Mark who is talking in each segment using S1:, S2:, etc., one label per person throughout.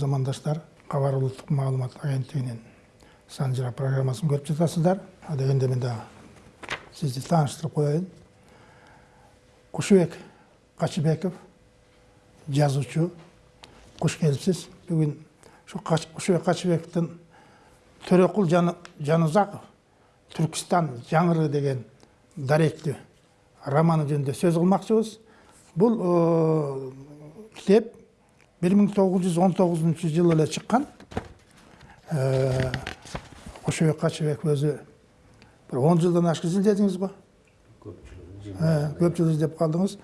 S1: замандаштар кабар улуттук маалымат агенттигинин санжыра программасын көрүп жатасыздар. Адегенде мен дагы сизди тааныштырып коеюн. Кушубек качыбеков жазуучу. Куш келипсиз бүгүн ушу кушубек качыбековдун төрөкул жанузаков түркістан жаңыры деген даректүү романы жөнүндө сөз кылмакчыбыз бул китеп 1919 жылы эле чыккан кошобек качыбек өзү бир он жылдан ашык изилдедиңиз го көп жыл издеп калдыңыз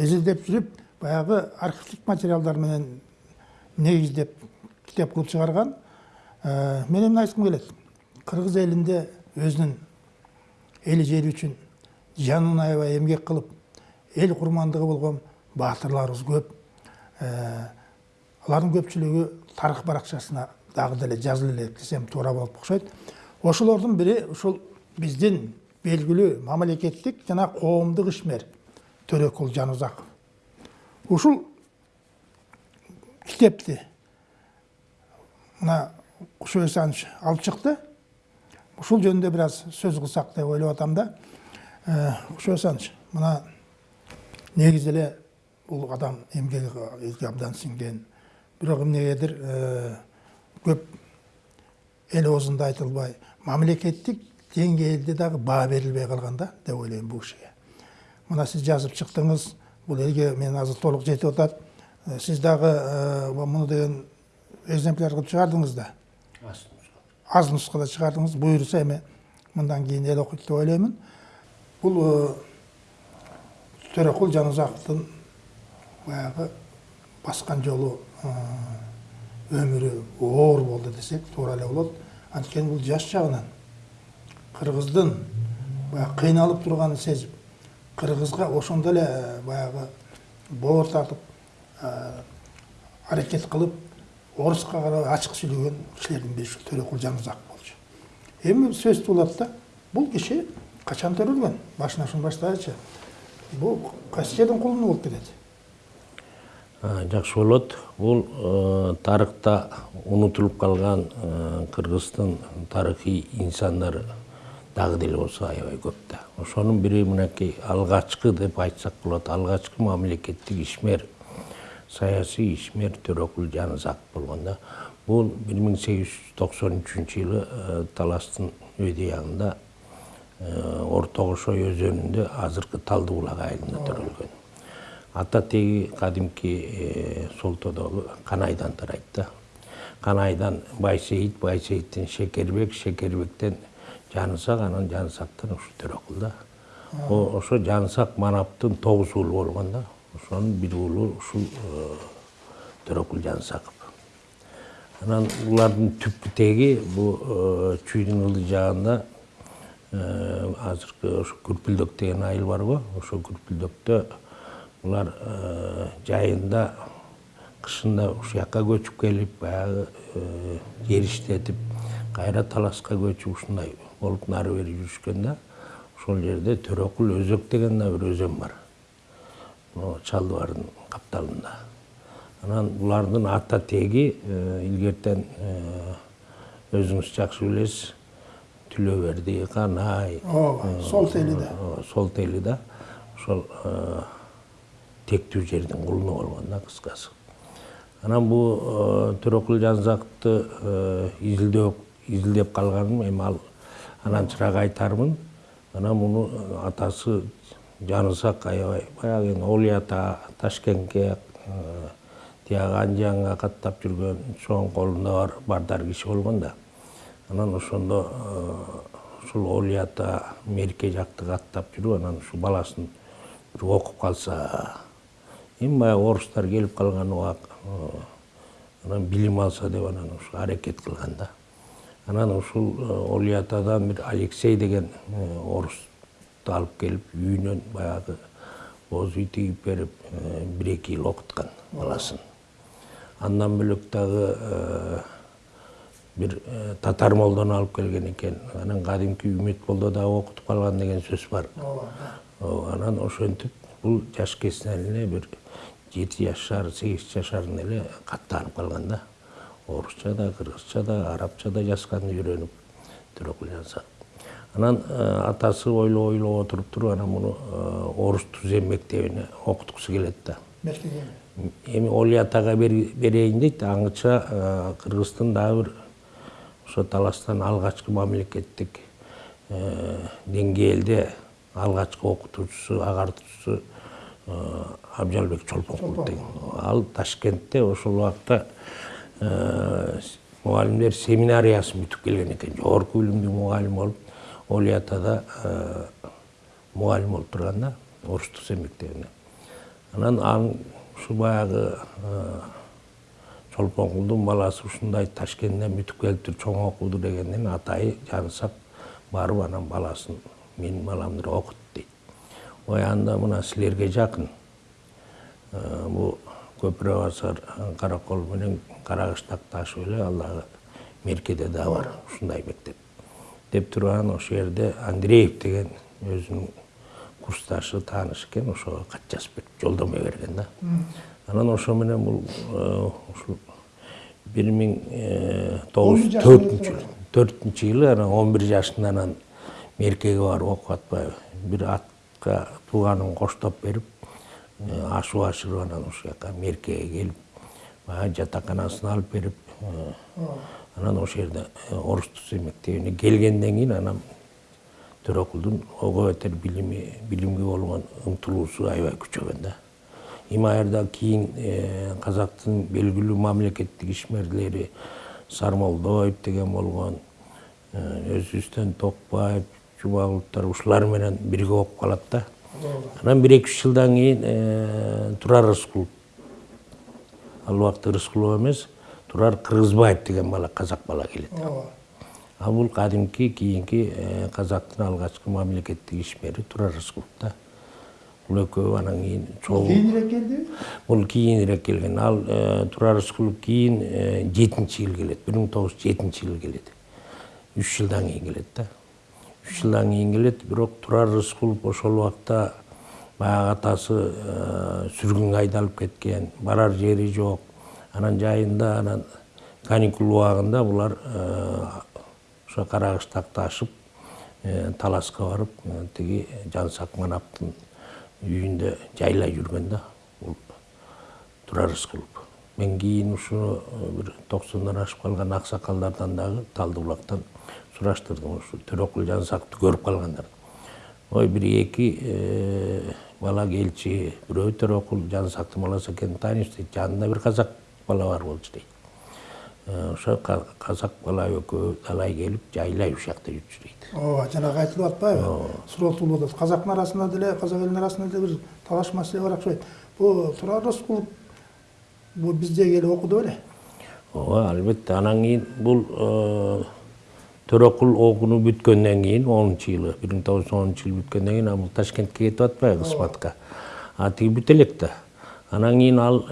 S1: изилдеп жүрүп баягы архивдик материалдар менен негиздеп китеп кылып чыгарган мен эмне айткым келет кыргыз элинде өзүнүн эли жери үчүн жанын аябай эмгек кылып эл курмандыгы болгон баатырларыбыз көп. Алардын көпчүлүгү тарых баракчасына дагы деле жазыла элек десем туура болот окшойт. Ошолордун бири ушул биздин белгилүү мамлекеттик жана коомдук ишмер төрөкул жанузаков ушул китепти мына кушубек асанович алып чыкты. Ушул жөнүндө бир аз сөз кылсак деп ойлоп атам да кушубек асанович мына негизи эле бул адам эмгеги абдан сиңген бирок эмнегедир көп эл оозунда айтылбай. Мамлекеттик деңгээлде дагы баа берилбей калган да деп ойлойм бул кишиге. Мына сиз жазып чыктыңыз бул элге менен азыр толук жетип атат. Сиз дагы муну деген экземпляр кылып чыгардыңыз да? Аз нускада. Чыгардыңыз буюрса эми мындан кийин эл окуйт деп ойлоймун. Бул төрөкул жанузаковдун баягы баскан жолу өмүрү оор болду десек туура эле болот. Анткени бул жаш жагынан кыргыздын баягы кыйналып турганын сезип кыргызга ошондо эле баягы боор тартып аракет кылып оруска карабай ачык сүйлөгөн кишилердин бири ушул төрөкул жанузаков болчу. Эми сөз туулат да бул киши качан төрөлгөн? Башынан ушуну баштайлычы бул кайсы жердин кулуну болуп кетет.
S2: Жакшы болот. Бул тарыхта унутулуп калган кыргыздын тарыхый инсандары дагы деле болсо аябай көп да. Ошонун бири мынакей алгачкы деп айтсак болот. Алгачкы мамлекеттик ишмер саясий ишмер төрөкул жанызаков болгон да. Бул бир миң сегиз жүз токсон үчүнчү жылы таластын өйдө ягында орто кошой өзөнүндө азыркы талды булак айылында төрөлгөн. Ата теги кадимки солтодогу канайдан тарайт да канайдан байсейит байсейиттен шекербек шекербектен жанысак анан жанысактан ушу төрөкул да ошо жанысак манаптын тогуз уулу болгон да ошонун бир уулу ушул төрөкул жанысаков анан булардын түпкү теги бул чүйдүн ылдый жагында азыркы ошо күрпүлдөк деген айыл барго ошол күрпүлдөктө булар жайында кышында ушул жака көчүп келип баягы жер иштетип кайра таласка көчүп ушундай болуп нары бери жүрүшкөн да ошол жерде төрөкул өзөк деген да бир өзөн бар. Чалды баардын капталында анан булардын ата теги илгертен өзүңүз жакшы билесиз түлөберди канай
S1: ооба сол тели да
S2: сол тели да ошол тектүү жердин кулуну болгон да кыскасы. Анан бул төрөкул жанзаковду изилдөө изилдеп калганым эми ал ананчыраак айтармын. Анан муну атасы жанысак аябай баягы эми олий ата ташкентке тияғы анжанга каттап жүргөн чоң колунда бар бардар киши болгон да. Анан ошондо ушул олий ата мерке жакты каттап жүрүп анан ушу баласын бир окуп калса эми баягы орустар келип калган убак анан билим алса деп анан ушу аракет кылган да. Анан ушул олий атадан бир алексей деген орусту алып келип үйүнөн баягы боз үй тигип берип бир эки жыл окуткан баласын. Андан бөлөк дагы бир татар молдону алып келген экен. Анан кадимки үмүт молдо дагы окутуп калган деген сөз бар. Анан ошентип бул жаш кесине бир жети жашар сегиз жашарында эле каттанып калган да орусча да кыргызча да арабча да жазганды үйрөнүп төрөкул жансак анан атасы ойлоп ойлоп отуруп туруп анан муну орус түзем мектебине окуткусу келет да. Эми оли атага берейин дейт аңыча кыргыздын дагы бир ошо таластан алгачкы мамлекеттик деңгээлде алгачкы окутуучусу агартуучусу абжалбек чолпонкул деген ал ташкентте ошол убакта мугалимдер семинариясын бүтүп келген экен жогорку билимдүү мугалим болуп оли атада мугалим болуп турган да орус түзем мектебине анан аң ушу баягы чолпонкулдун баласы ушундай ташкенттен бүтүп келиптир чоң окуду дегенден атайы жанысак барып анан баласын менин баламды окут дейт ой анда мына силерге жакын бул көпүрө басар каракол менен карагыштак ташып эле ал дагы меркеде да бар ушундай мектеп. Деп анан ошол жерде андреев деген өзүнүн курсташы тааныш экен ошого кат жазып берип жолдомо берген да. Анан ошо менен бул ушул бир миң тогуз жүз төртүнчү жылы анан он бир жашында анан меркеге барып окуп атпайбы. Бир атка тууганын коштоп берип ашып ашырып анан ушул жака меркеге келип баягы жатаканасына алып берип анан ошол жерде орус түзем мектебине келгенден кийин анан төрөкулдун ого бетер билими билимге болгон умтулуусу аябай күчөгөн да эми жерде кийин казактын белгилүү мамлекеттик ишмерлери сармолдоев деген болгон өзүбүздөн токпаев жумагуловдор ушулар менен бирге окуп калат да анан бир эки үч жылдан кийин турар рыскулов ал убакта рыскулов эмес турар кыргызбаев деген бала казак бала келет. А бул кадимки кийинки казактын алгачкы мамлекеттик ишмери турар рыскулов да. Бул экөө анан кийин чогуу.
S1: Кийинирээк келдиби
S2: бул кийинирээк келген. Ал турар рыскулов кийин жетинчи жылы келет. Бир миң тогуз жүз жетинчи жылы келет. Үч жылдан кийин келет да. Үч жылдан кийин келет бирок турар рыскулов ошол убакта баягы атасы сүргүнгө айдалып кеткен барар жери жок анан жайында анан каникул убагында булар ошо карагыштакты ашып таласка барып тиги жансак манаптын үйүндө жайлай жүргөн да бул турар рыскулов мен кийин ушуну бир токсондон ашып калган аксакалдардан дагы талды булактан сураштырдым ушу төрөкул жансакты көрүп калгандар ой бир эки бала келчү бирөө төрөкул жансактын баласы экенин тааныйбыз дейт жанында бир казак бала бар болчу дейт ошо казак бала экөө далай келип жайлай ушул жакта жүрчү дейт
S1: ооба жанагы айтылып атпайбы суротулуп атат казактын арасында деле казак элинин арасында деле бир талаш маселе бар окшойт бул турар рыскулов бул бизде келип окуду беле
S2: ооба албетте анан кийин бул төрөкул окууну бүткөндөн кийин онунчу жылы бир миң тогуз жүз онунчу жылы бүткөндөн кийин бул ташкентке кетип атпайбы кызматка а тиги бүтө элек да анан кийин ал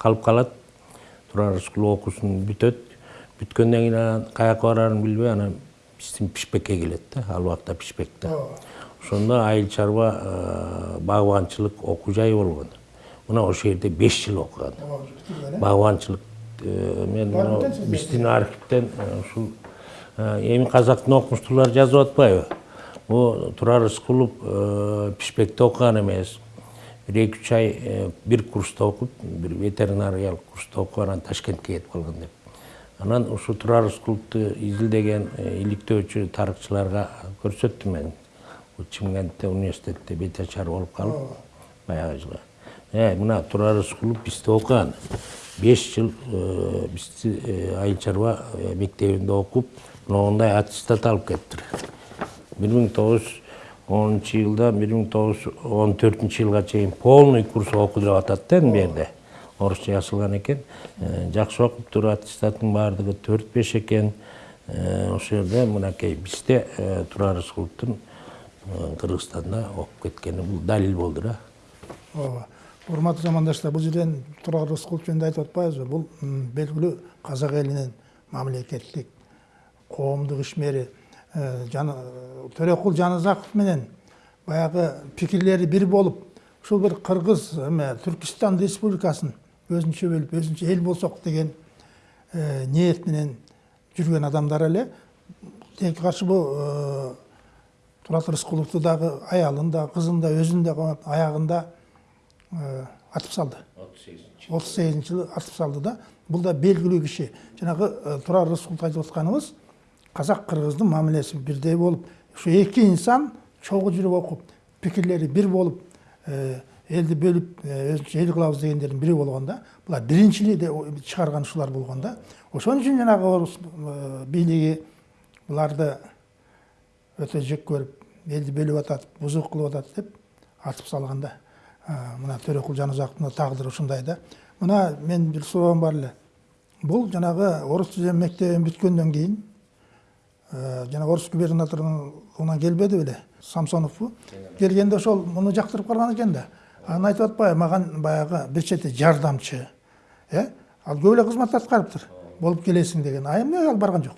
S2: калып калат турар рыскулов окуусун бүтөт бүткөндөн кийин анан каяка барарын билбей анан биздин пишпекке келет да ал убакта пишпекте ошондо айыл чарба багбанчылык окуу жайы болгон мына ошол жерде беш жыл окуган багбанчылык мен биздин архивден ушул эми казактын окумуштуулары жазып атпайбы бул турар рыскулов пишпекте окуган эмес бир эки үч ай бир курста окуп бир ветеринариялык курста окуп анан ташкентке кетип калган деп анан ушу турар рыскуловду изилдеген иликтөөчү тарыхчыларга көрсөттүм мен чымкентте университетте бет ачар болуп калып баягы жылы мына турар рыскулов бизде окуган беш жыл бизди айыл чарба мектебинде окуп мондай аттестат алып келиптир бир миң тогуз жүз онунчу жылдан бир миң тогуз жүз он төртүнчү жылга чейин полный курс окуду деп атат да бу жерде орусча жазылган экен жакшы окуптур аттестаттын баардыгы төрт беш экен ошол жерде мынакей бизде турар рыскуловдун кыргызстанда окуп кеткени бул далил болду да
S1: ооба урматтуу замандаштар бул жерден турар рыскулов жөнүндө айтып атпайбызбы? Бул белгилүү казак элинин мамлекеттик коомдук ишмери төрөкул жанызаков менен баягы пикирлери бир болуп ушул бир кыргыз эме түркистан республикасын өзүнчө бөлүп өзүнчө эл болсок деген э, ниет менен жүрген адамдар эле тилекке каршы бул турат рыскуловду дагы аялын да кызын да өзүн да камап аягында э, атып салды. отуз сегизинчи жылы атып салды да. Бул да белгилүү киши жанагы э, турар рыскулов айтып атканыбыз казак кыргыздын мамилеси бирдей болуп ушу эки инсан чогуу жүрүп окуп пикирлери бир болуп э, элди бөлүп өзүнчө эл кылабыз дегендердин бири болгон да булар биринчи чыгарган ушулар болгон да. Ошон үчүн жанагы орус бийлиги буларды өтө жек көрүп элди бөлүп атат бузук кылып атат деп атып салган да. Мына төрөкул жанузаковдун тагдыры ушундай да мына мен бир суроом бар эле бул жанагы орус тили мектебин бүткөндөн кийин жана орус губернаторуна келбеди беле самсоновбу келгенде ошол муну жактырып калган экен да анан айтып атпайбы маган баягы бир чети жардамчы э ал көп эле кызмат аткарыптыр болуп келесиң деген а ал барган жок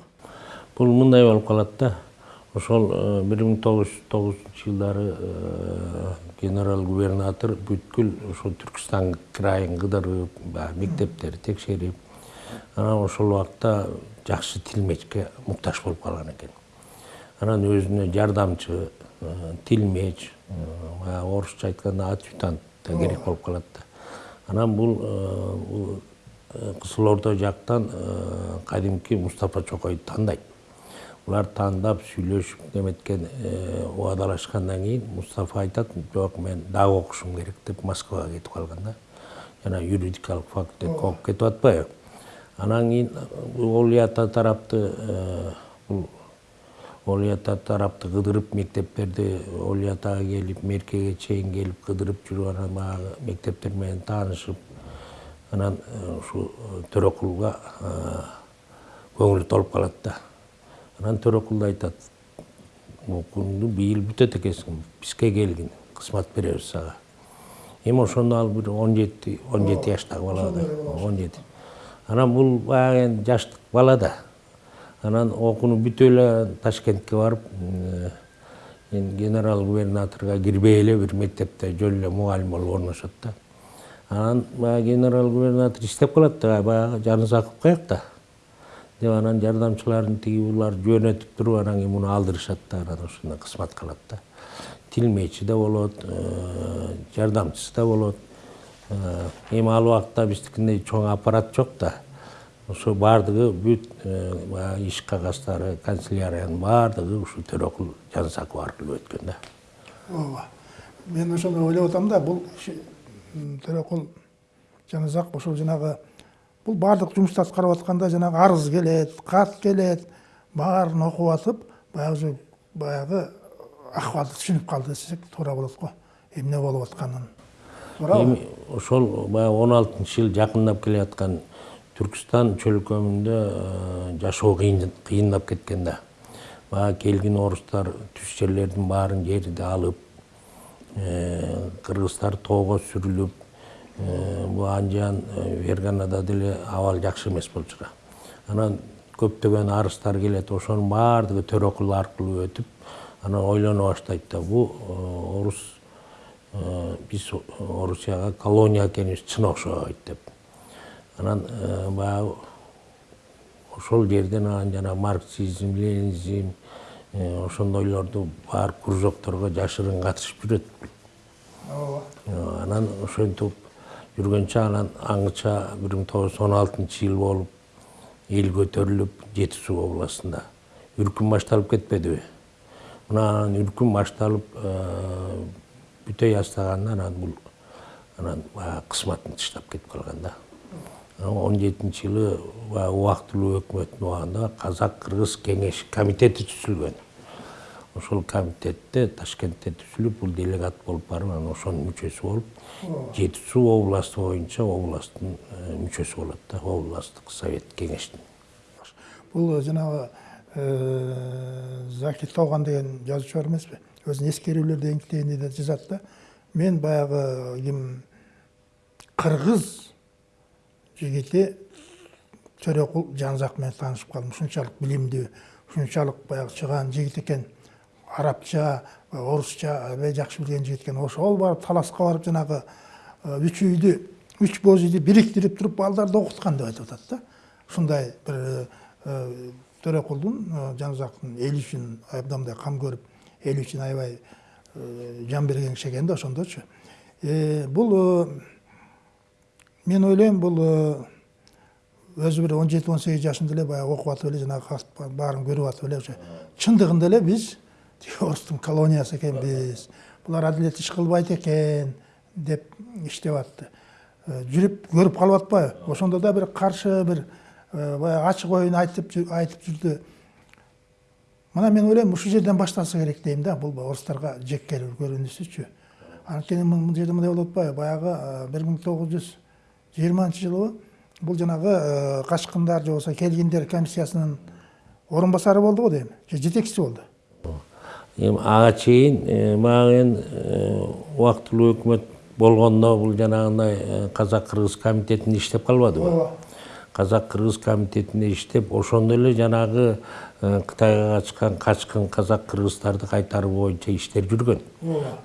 S2: бул мындай болуп калат да. Ошол бир миң тогуз жүз тогузунчу жылдары генерал губернатор бүткүл ошол түркистан крайын кыдырып баягы мектептерди текшерип анан ошол убакта жакшы тилмечке муктаж болуп калган экен. Анан өзүнө жардамчы тилмеч баягы орусча айтканда адъютант да керек болуп калат анан бул кызыл ордо жактан кадимки мустафа чокойду тандайт. Булар тандап сүйлөшүп неметкен убадалашкандан кийин мустафа айтат жок мен дагы окушум керек деп москвага кетип калган да жана юридикалык факультетке окуп кетип атпайбы анан кийин олий ата тарапты бул олий ата тарапты кыдырып мектептерди олий атага келип меркеге чейин келип кыдырып жүрүп анан баягы мектептер менен таанышып анан ушу төрөкулга көңүлү толуп калат да анан төрөкул да айтат окууңду быйыл бүтөт экенсиң бизге келгин кызмат беребиз сага эми ошондо ал бир он жети он жети жаштагы бала да он жети. Анан бул баягы эми жаштык бала да. Анан окууну бүтүп эле ташкентке барып генерал губернаторго кирбей эле бир мектепте жөн эле мугалим болуп орношот да. Анан баягы генерал губернатор иштеп калат да баягы жанызаков каякта деп анан жардамчыларын тиги булар жөнөтүп туруп анан кийин муну алдырышат да анан ошондо кызмат кылат да тилмечи да болот жардамчысы да болот эми ал убакта биздикиндей чоң аппарат жок да ошо баардыгы бүт баягы иш кагаздары канцеляриянын баардыгы ушу төрөкул жансаков аркылуу өткөн да
S1: ооба мен ошондо ойлоп атам да бул төрөкул жаназаков ошол жанагы бұл барлық жұмысты атқарып жатқанда жаңағы арыз келеді хат келеді барын оқып жатып баяғы баяғы ахуалды түсініп қалды десек тура болады ғой эмне болуп атканын туура
S2: эми ошол баягы он алтынчы жыл жакындап келе жаткан түркістан чөлкөмүндө жашоо кыйындап кеткен да. Баягы келген орустар түз жерлердин баарын жерди алып кыргыздар тоого сүрүлүп бул анжан ферганада деле абал жакшы эмес болчу да анан көптөгөн арыздар келет ошонун баардыгы төрөкул аркылуу өтүп анан ойлоно баштайт да бул орус биз орусияга колония экенибиз чын окшобойт деп. Анан баягы ошол жерден анан жана марксизм ленинизм ошондойлорду бар кружокторго жашырын катышып жүрөт. Ооба. Анан ошентип жүргөнчө анан аңыча бир миң тогуз жүз он алтынчы жыл болуп эл көтөрүлүп жети суу областында үркүм башталып кетпедиби мына анан үркүм башталып бүтөй баштаганда анан бул анан баягы кызматын таштап кетип калган да. Он жетинчи жылы баягы убактылуу өкмөттүн убагында казак кыргыз кеңеш комитети түзүлгөн. Ошол комитетте ташкентте түзүлүп бул делегат болуп барып анан ошонун мүчөсү болуп жети суу областы боюнча областтын мүчөсү болот да областтык совет кеңештин.
S1: Бул жанагы закир тооган деген жазуучу бар эмеспи? Өзүнүн эскерүүлөр деген китебинде да жазат да. Мен баягы ким кыргыз жигити төрөкул жанзак менен таанышып калдым. Ушунчалык билимдүү ушунчалык баягы чыгаан жигит экен арабча орусча аябай жакшы билген жигит экен ошол барып таласка барып жанагы үч үйдү үч боз үйдү бириктирип туруп балдарды окуткан деп айтып атат да. Ушундай бир төрөкулдун жаназактын эли үчүн абдан кам көрүп эл үчүн аябай жан берген киши экен да ошондочу бул мен ойлойм бул өзү бир он жети он сегиз жашында эле баягы окуп атып эле жанагы баарын көрүп атып эле уже чындыгында эле биз орустун колониясы экенбиз булар адилет иш кылбайт экен деп иштеп атты жүрүп көрүп калып атпайбы. Ошондо да бир каршы бир баягы ачык оюн айтып айтып жүрдү. Мына мен ойлойм ушул жерден башталса керек дейм да бул орустарга жек көрүнүшүчү. Анткени бул жерде мындай болуп атпайбы. Баягы бир миң тогуз жүз жыйырманчы жылы бул жанагы качкындар же болбосо келгиндер комиссиясынын орун басары болду го дейм.
S2: Эми ага чейин эми убактылуу өкмөт болгондо бул жанагындай казак кыргыз комитетинде иштеп калбадыбы
S1: ооба
S2: казак кыргыз комитетинде иштеп ошондо эле жанагы кытайга качкан качкын казак кыргыздарды кайтаруу боюнча иштер жүргөн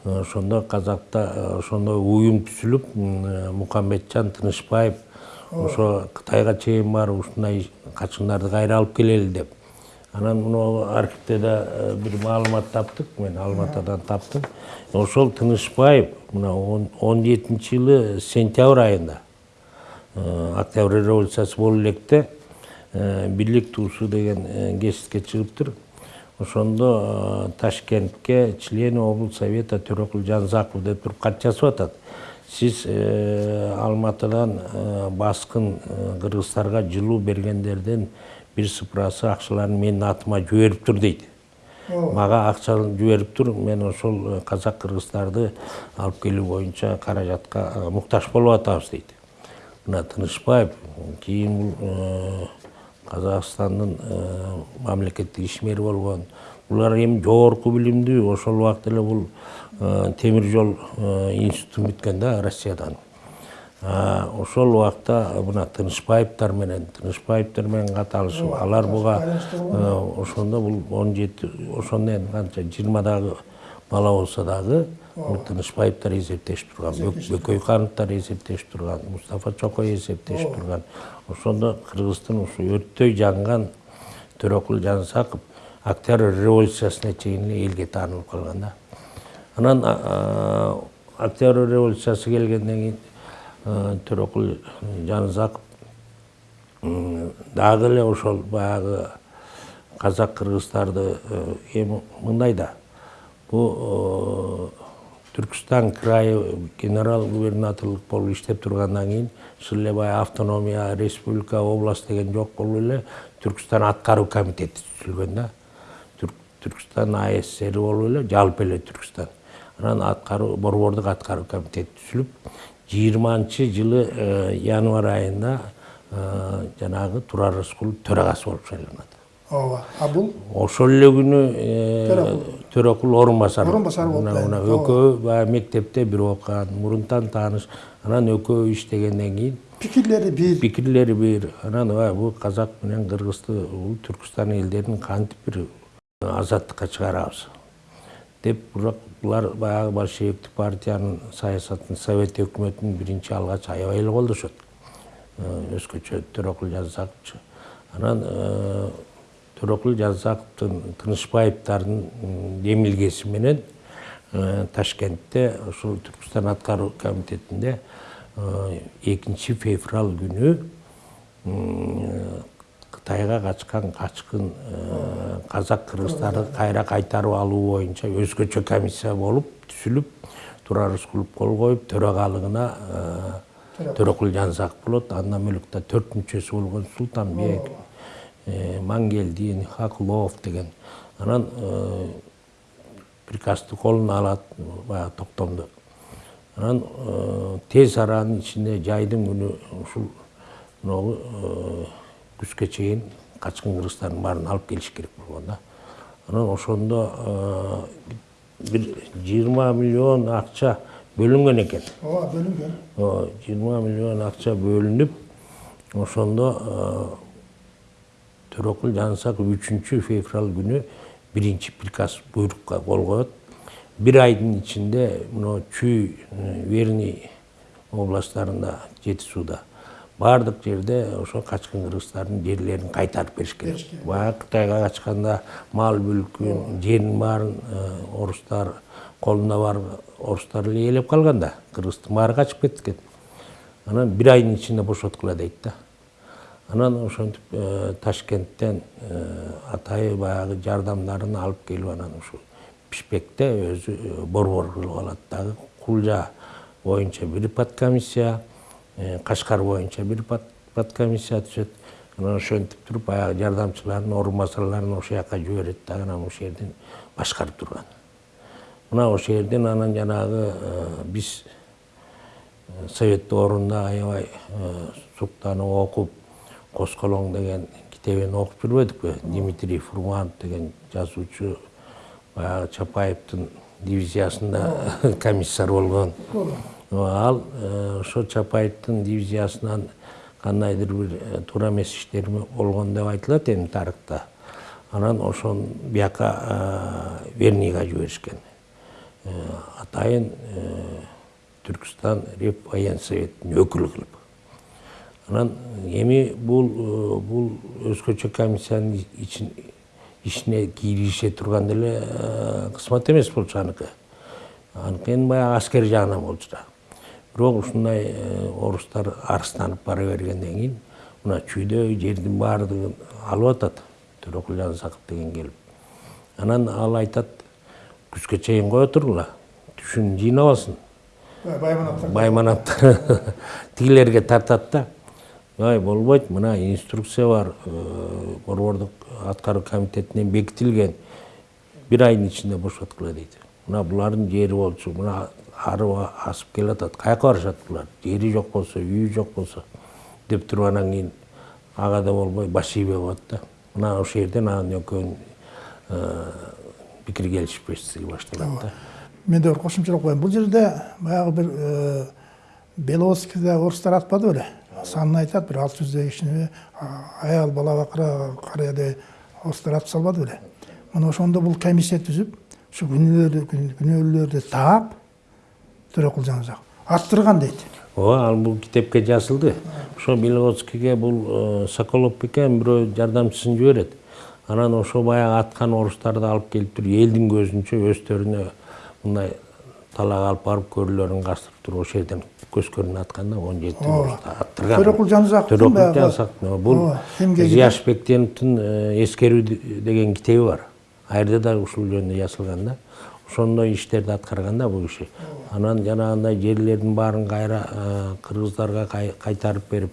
S2: ошондо казакта ошондой уюм түзүлүп мукаммеджан тынычбаев ошо кытайга чейин барып ушундай качкындарды кайра алып келели деп анан мына архивде да бир маалымат таптык мен алматыдан таптым. Ошол тынычбаев мына он жетинчи жылы сентябрь айында октябрь революциясы болуп электе бирлик туусу деген гезитке чыгыптыр ошондо ташкентке член облсовета совета төрөкул жанзаков деп туруп кат жазып атат. Сиз алматыдан баскын кыргыздарга жылуу бергендердин бир сыпырасы акчаларын менин атыма жибериптир дейт мага акча жибериптир мен ошол казак кыргыздарды алып келүү боюнча каражатка муктаж болуп атабыз дейт мына тынычбаев кийин бул казакстандын мамлекеттик ишмери болгон булар эми жогорку билимдүү ошол убакта эле бул темир жол институтун бүткөн да россиядан ошол убакта мына тынычбаевдер менен тынычбаевдер менен кат алышып алар буга ошондо бул он жети ошондо эми канча жыйырмадагы бала болсо дагы бул тынычбаевдер эсептешип турган бөкөйхановдор эсептешип турган. мустафа чокой эсептешип турган. Ошондо кыргыздын ушу өрттөй жанган төрөкул жансаков октябрь революциясына чейин эле элге таанылып калган да. Анан октябрь революциясы келгенден кийин төрөкул жанызаков дагы эле ошол баягы казак кыргыздарды эми мындай да. Бул түркістан крайы генерал губернаторлук болуп иштеп тургандан кийин ушул эле баягы автономия республика область деген жок болуп эле түркістан аткаруу комитети түзүлгөн да. Түркістан асср болуп эле жалпы эле түркістан анан аткаруу борбордук аткаруу комитети түзүлүп жыйырманчы жылы январь айында жанагы турар рыскулов төрагасы болуп шайланат
S1: ооба а бул
S2: ошол эле күнү төрөкул орун басары
S1: орун басары болуп
S2: мына экөө баягы мектепте бир окуган мурунтан тааныш анан экөө иштегенден кийин
S1: пикирлери бир
S2: пикирлери бир анан бул казак менен кыргызды бул түркүстан элдерин кантип бир азаттыкка чыгарабыз деп бирок булар баягы большевиктик партиянын саясатын совет өкмөтүн биринчи алгач аябай эле колдошот өзгөчө төрөкул жансаковчу анан төрөкул жансаковдун тынычбаевдардын демилгеси менен ташкентте ушул түркүстан аткаруу комитетинде экинчи февраль күнү кытайга качкан качкын казак кыргыздарды кайра кайтарып алуу боюнча өзгөчө комиссия болуп түзүлүп турар рыскулов кол коюп төрагалыгына болот. Андан бөлөк да төрт мүчөсү болгон султанбек мангелдин хаклов деген. Анан приказды колуна алат баягы токтомду анан тез аранын ичинде жайдын күнү ушул күзгө чейин качкын кыргыздардын баарын алып келиш керек болгон да анан ошондо бир жыйырма миллион акча бөлүнгөн экен
S1: ооба бөлүнгөн
S2: жыйырма миллион акча бөлүнүп ошондо төрөкул жанысаков үчүнчү февраль күнү биринчи приказ буйрукка кол коет бир айдын ичинде мына чүй верный областтарында жети баардык жерде ошо качкын кыргыздардын жерлерин кайтарып беришкен баягы кытайга качканда мал мүлкүн жерин баарын орустар колунда бар орустар эле ээлеп калган да. Кыргыздын баары качып кеткен анан бир айдын ичинде бошоткула дейт да. Анан ошентип ташкенттен атайы баягы жардамдарын алып келип анан ушу бишкекте өзү борбор кылып алат. Дагы кулжа боюнча бир подкомиссия кашкар боюнча бир подкомиссия түзөт анан ошентип туруп баягы жардамчыларын орун басарларын ошол жака жиберет дагы анан ошол жерден башкарып турган мына ошол жерден анан жанагы биз совет доорунда аябай суктанып окуп кос колоң деген китебин окуп жүрбөдүкпү дмитрий фурманов деген жазуучу баягы чапаевдин дивизиясында комиссар болгон ал ошо чапаевдин дивизиясынан кандайдыр бир туура эмес иштер болгон деп айтылат эми тарыхта. Анан ошону бияка верныйга жиберишкен. Атайын түркістан реввоенсоветтин өкүлү кылып. Анан эми бул бул өзгөчө комиссиянын ишине киргизе турган деле кызмат эмес болчу аныкы аныкы баягы аскер жагынан болчу да. Бирок ушундай орустар арыстанып бара бергенден кийин мына чүйдөгү жердин баардыгын алып атат төрөкул жансаков деген келип. Анан ал айтат күзгө чейин кое тургула түшүн жыйнап алсын байманаптар тигилерге тартат да. Ай болбойт мына инструкция бар борбордук аткаруу комитетинен бекитилген. Бир айдын ичинде бошоткула дейт. Мына булардын жери болчу мына арып асып келатат каяка барышат булар жери жок болсо үйү жок болсо деп туруп анан кийин ага да болбой баш ийбей коет да мына ошол жерден анан экөөнүн пикир келишпестиги башталат да
S1: мен де бір қосымшалап қояйын бұл жерде баяғы бір беловодскийде орыстар атпады беле санын айтады бір алты жүздей ішіне аял бала бақыра қариядай орыстар ат салбады беле мына ошондо бул комиссия түзүп ушу күнөөлөрдү таап төрөкул жаназак аттырган дейт
S2: ооба ал бул китепке жазылды ошо беловодскийге бул соколов бекен бирөө жардамчысын жиберет анан ошо баягы аткан орустарды алып келип туруп элдин көзүнчө өздөрүнө мындай талак алып барып көрүлөрүн кастырып туруп ошол жерден көскөрүн атканда он жети аттырган
S1: төрөкул жанызаковдун
S2: төрөкул жанызаковдун бул зияш бектеновдун эскерүү деген китеби бар. Ал жерде да ушул жөнүндө жазылган да ошондой иштерди аткарган да бул киши анан жанагындай жерлердин баарын кайра кыргыздарга кайтарып берип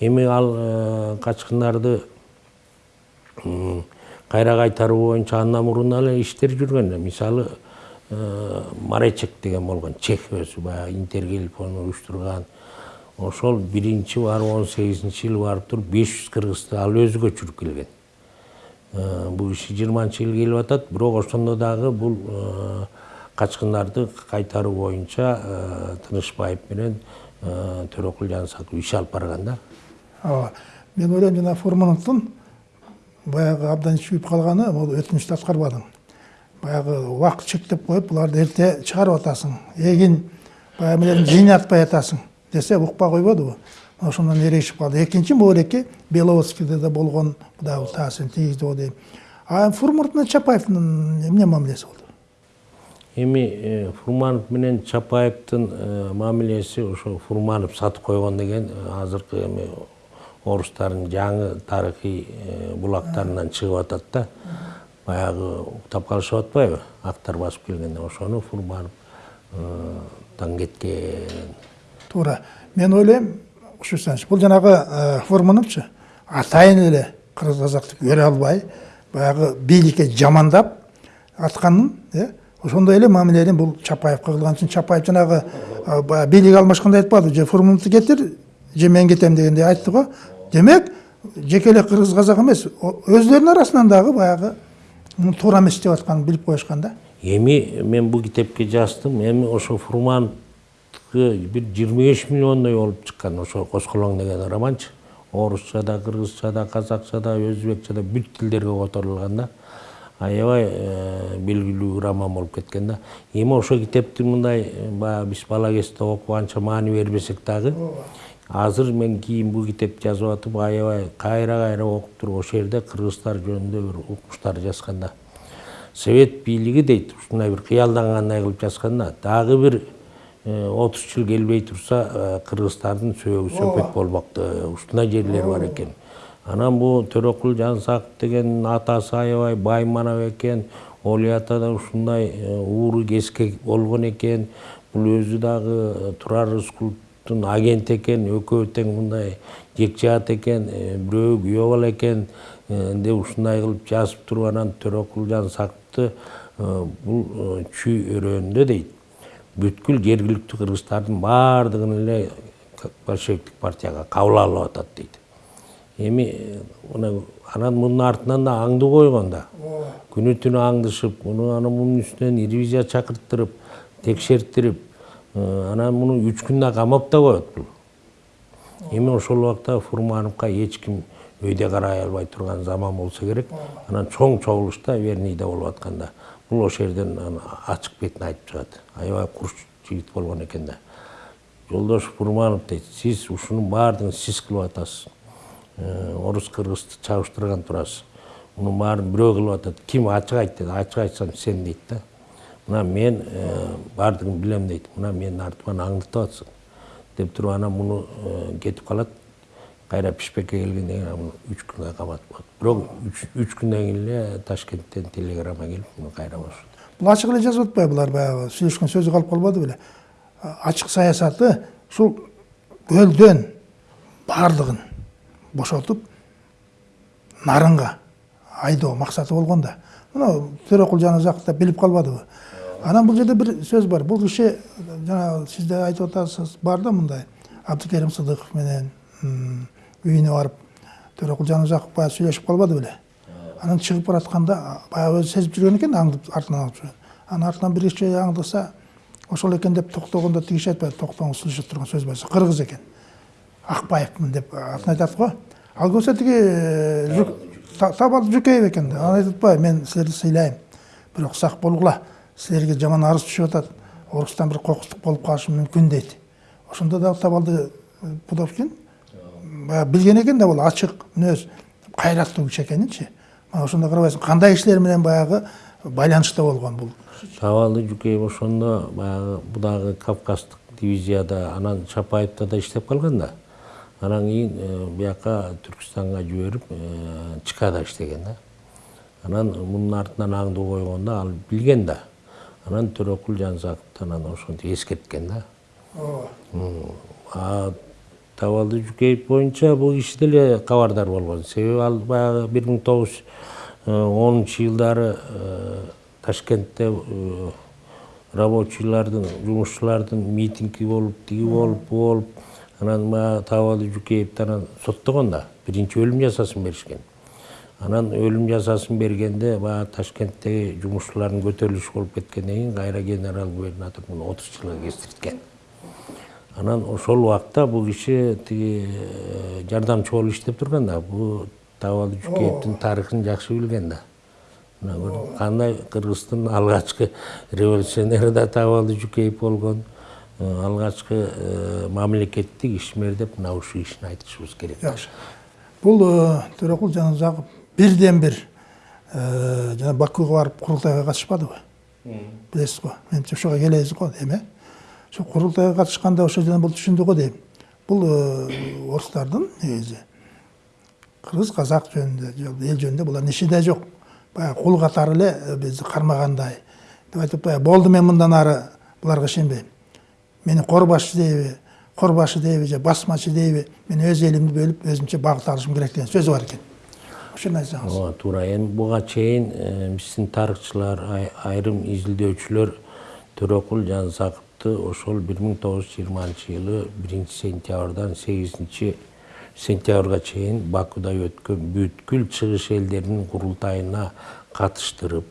S2: эми ал качкындарды кайра кайтаруу боюнча андан мурун эле иштер жүргөн мисалы маречек деген болгон чех өзү баягы интер келип аны уюштурган ошол биринчи барып он сегизинчи жылы барып туруп беш жүз кыргызды ал өзү көчүрүп келген. Бул киши жыйырманчы жылы келип атат. Бирок ошондо дагы бул качкындарды кайтаруу боюнча тынычбаев менен төрөкул жанысаков иш алып барган да
S1: ооба мен ойлойм жана фурмановдун баягы абдан чүйүп калганы бул өтүнүштү аткарбадың. Баягы убакыт чектеп коюп буларды эрте чыгарып атасың. Эгин баягы эмелерин жыйнатпай атасың десе укпай койбодубу. Ошондон эрегишип калды экинчи элеки беловодскийде да болгон дагы таасирин тийгизди го дейм а фурманов менен чапаевдин эмне мамилеси болду
S2: эми фурманов менен чапаевдин мамилеси ошо фурманов сатып койгон деген азыркы эми орустардын жаңы тарыхый булактарынан чыгып атат да. Баягы уктап калышып атпайбы актар басып келгенде ошону фурмановтан кеткен
S1: туура мен ойлойм учурсаңчы бул жанагы фурмановчу атайын эле кыргыз казакты көрө албай баягы бийликке жамандап атканын э ошондой эле мамилени бул чапаевка кылган үчүн чапаев жанагы баягы бийлик алмашканда айтпады же фурмановду кетир же мен кетем дегендей айтты го демек жеке эле кыргыз казак эмес өздөрүнүн арасынан дагы баягы туура эмес деп атканын билип коюшкан да.
S2: Эми мен бул китепке жаздым. Эми ошо фурмановдуку бир жыйырма беш миллиондой болуп чыккан ошо косколоң деген романчы орусча да кыргызча да казакча да өзбекче да бүт тилдерге которулган да аябай белгилүү роман болуп кеткен да эми ошол китепти мындай баягы биз бала кезде окуп анча маани бербесек дагы азыр мен кийин бул китепти жазып атып аябай кайра кайра окуп туруп ошол жерде кыргызстар жөнүндө бир укмуштар жазган да совет бийлиги дейт ушундай бир кыялдангандай кылып жазган да дагы бир отуз жыл келбей турса кыргыздардын сөөгү сөкөт болмок ушундай жерлер бар экен анан бул төрөкул жансаков деген атасы аябай бай манап экен оли ата да ушундай ууру кескек болгон экен бул өзү дагы турар рыскуловдун агенти экен экөө тең мындай жекжаат экен бирөө күйөө бала экен деп ушундай кылып жазып туруп анан төрөкул жансаковду бул чүй өрөөнүндө дейт бүткүл жергиликтүү кыргыздардын баардыгын эле большевиктик партияга кабыл алып атат дейт эми мына анан мунун артынан да аңды койгон да күнү түнү аңдышып муну анан мунун үстүнөн ревизия чакырттырып текшертирип анан муну үч күндө камап да коет бул эми ошол убакта фурмановго эч ким өйдө карай албай турган заман болсо керек. Анан чоң чогулушта верныйда болуп аткан бул ошол жерден ачык бетин айтып чыгат аябай курч жигит болгон экен да жолдош фурманов дейт сиз ушунун баардыгын сиз кылып атасыз. Орус кыргызды чабыштырган турасыз мунун баарын бирөө кылып атат ким ачык айт дейт ачык айтсам сен дейт да. Мына мен баардыгын билем дейт мына менин артыман аңдытып атсың деп туруп анан муну кетип калат кайра пишпекке келгенден кийин муну үч күнгө каматып коет бирок үч күндөн кийин эле ташкенттен телеграмма келип муну кайра бошотот
S1: бул ачык эле жазып атпайбы булар баягы сүйлөшкөн сөзү калып калбады беле ачык саясаты ушул көлдөн баардыгын бошотуп нарынга айдоо максаты болгон да мына төрөкул жаназаков да билип калбадыбы анан бул жерде бир сөз бар бул киши жанагы сиз да айтып атасыз бар да мындай абдыкерим сыдыков менен үйүнө барып төрөкул жаназаков баягы сүйлөшүп калбады беле анан чыгып баратканда баягы өзү сезип жүргөн экен аңдып артынан жүргөн анан артынан бир киши аңдыса ошол экен деп токтогондо тиги киши айтпайбы токтоңуз сүйлөшүп турган сөз бар кыргыз экен акбаевмын деп. Атын айтат го ал көрсө тиги табалды жүкеев экен да анан айтып атпайбы мен силерди сыйлайм бирок сак болгула силерге жаман арыз түшүп атат орустан бир кокустук болуп калышы мүмкүн дейт ошондо дагы табалды пудовкин. Баягы билген экен да бул ачык мүнөз кайраттуу киши экенинчи мына ошондо карабайсың кандай кишилер менен баягы байланышта болгон бул
S2: табалды жүкеев ошондо баягы бу дагы кавказдык дивизияда анан чапаевда да иштеп калган да. Анан кийин бияка түркүстанга жиберип чкада иштеген да. Анан мунун артынан аңды койгондо ал билген да. Анан төрөкул жансаковду анан ошентип эскерткен да. Ооба табалды жүкеев боюнча бул киши деле кабардар болгон себеби ал баягы бир миң тогуз жүз онунчу жылдары ташкентте рабочийлардын жумушчулардын митинги болуп тиги болуп бу болуп анан баягы табалды жүкеевди анан соттогон да биринчи өлүм жазасын беришкен анан өлүм жазасын бергенде баягы ташкенттеги жумушчулардын көтөрүлүшү болуп кеткенден кийин кайра генерал губернатор муну отуз жылга кестирткен анан ошол убакта бул киши тиги жардамчы болуп иштеп турган да бул табалды жүкеевдин тарыхын жакшы билген да мына көрдүң кандай кыргыздын алгачкы революционери да табалды жүкеев болгон алгачкы мамлекеттик ишмер деп мына ушул кишини айтышыбыз керек
S1: жакшы бул төрөкул жаназаков бирден бир жана бакууга барып курултайга катышпадыбы билесиз го менимче ошого келебиз го эми э ошо курултайга катышканда ошол жерден бул түшүндү го дейм бул орустардын негизи кыргыз казак жөнүндө эл жөнүндө булардын иши да жок баягы кул катары эле бизди кармагандай деп айтып болду мен мындан ары буларга ишенбейм мени корбашчы дейби корбашы дейби же басмачы дейби мен өз элимди бөлүп өзүмчө багыт алышым керек деген сөзү бар экен ошону айтсаңыз
S2: ооба туура эми буга чейин биздин тарыхчылар айрым изилдөөчүлөр төрөкул жансаковду ошол бир миң тогуз жүз жыйырманчы жылы биринчи сентябрдан сегизинчи сентябрга чейин бакуда өткөн бүткүл чыгыш элдеринин курултайына катыштырып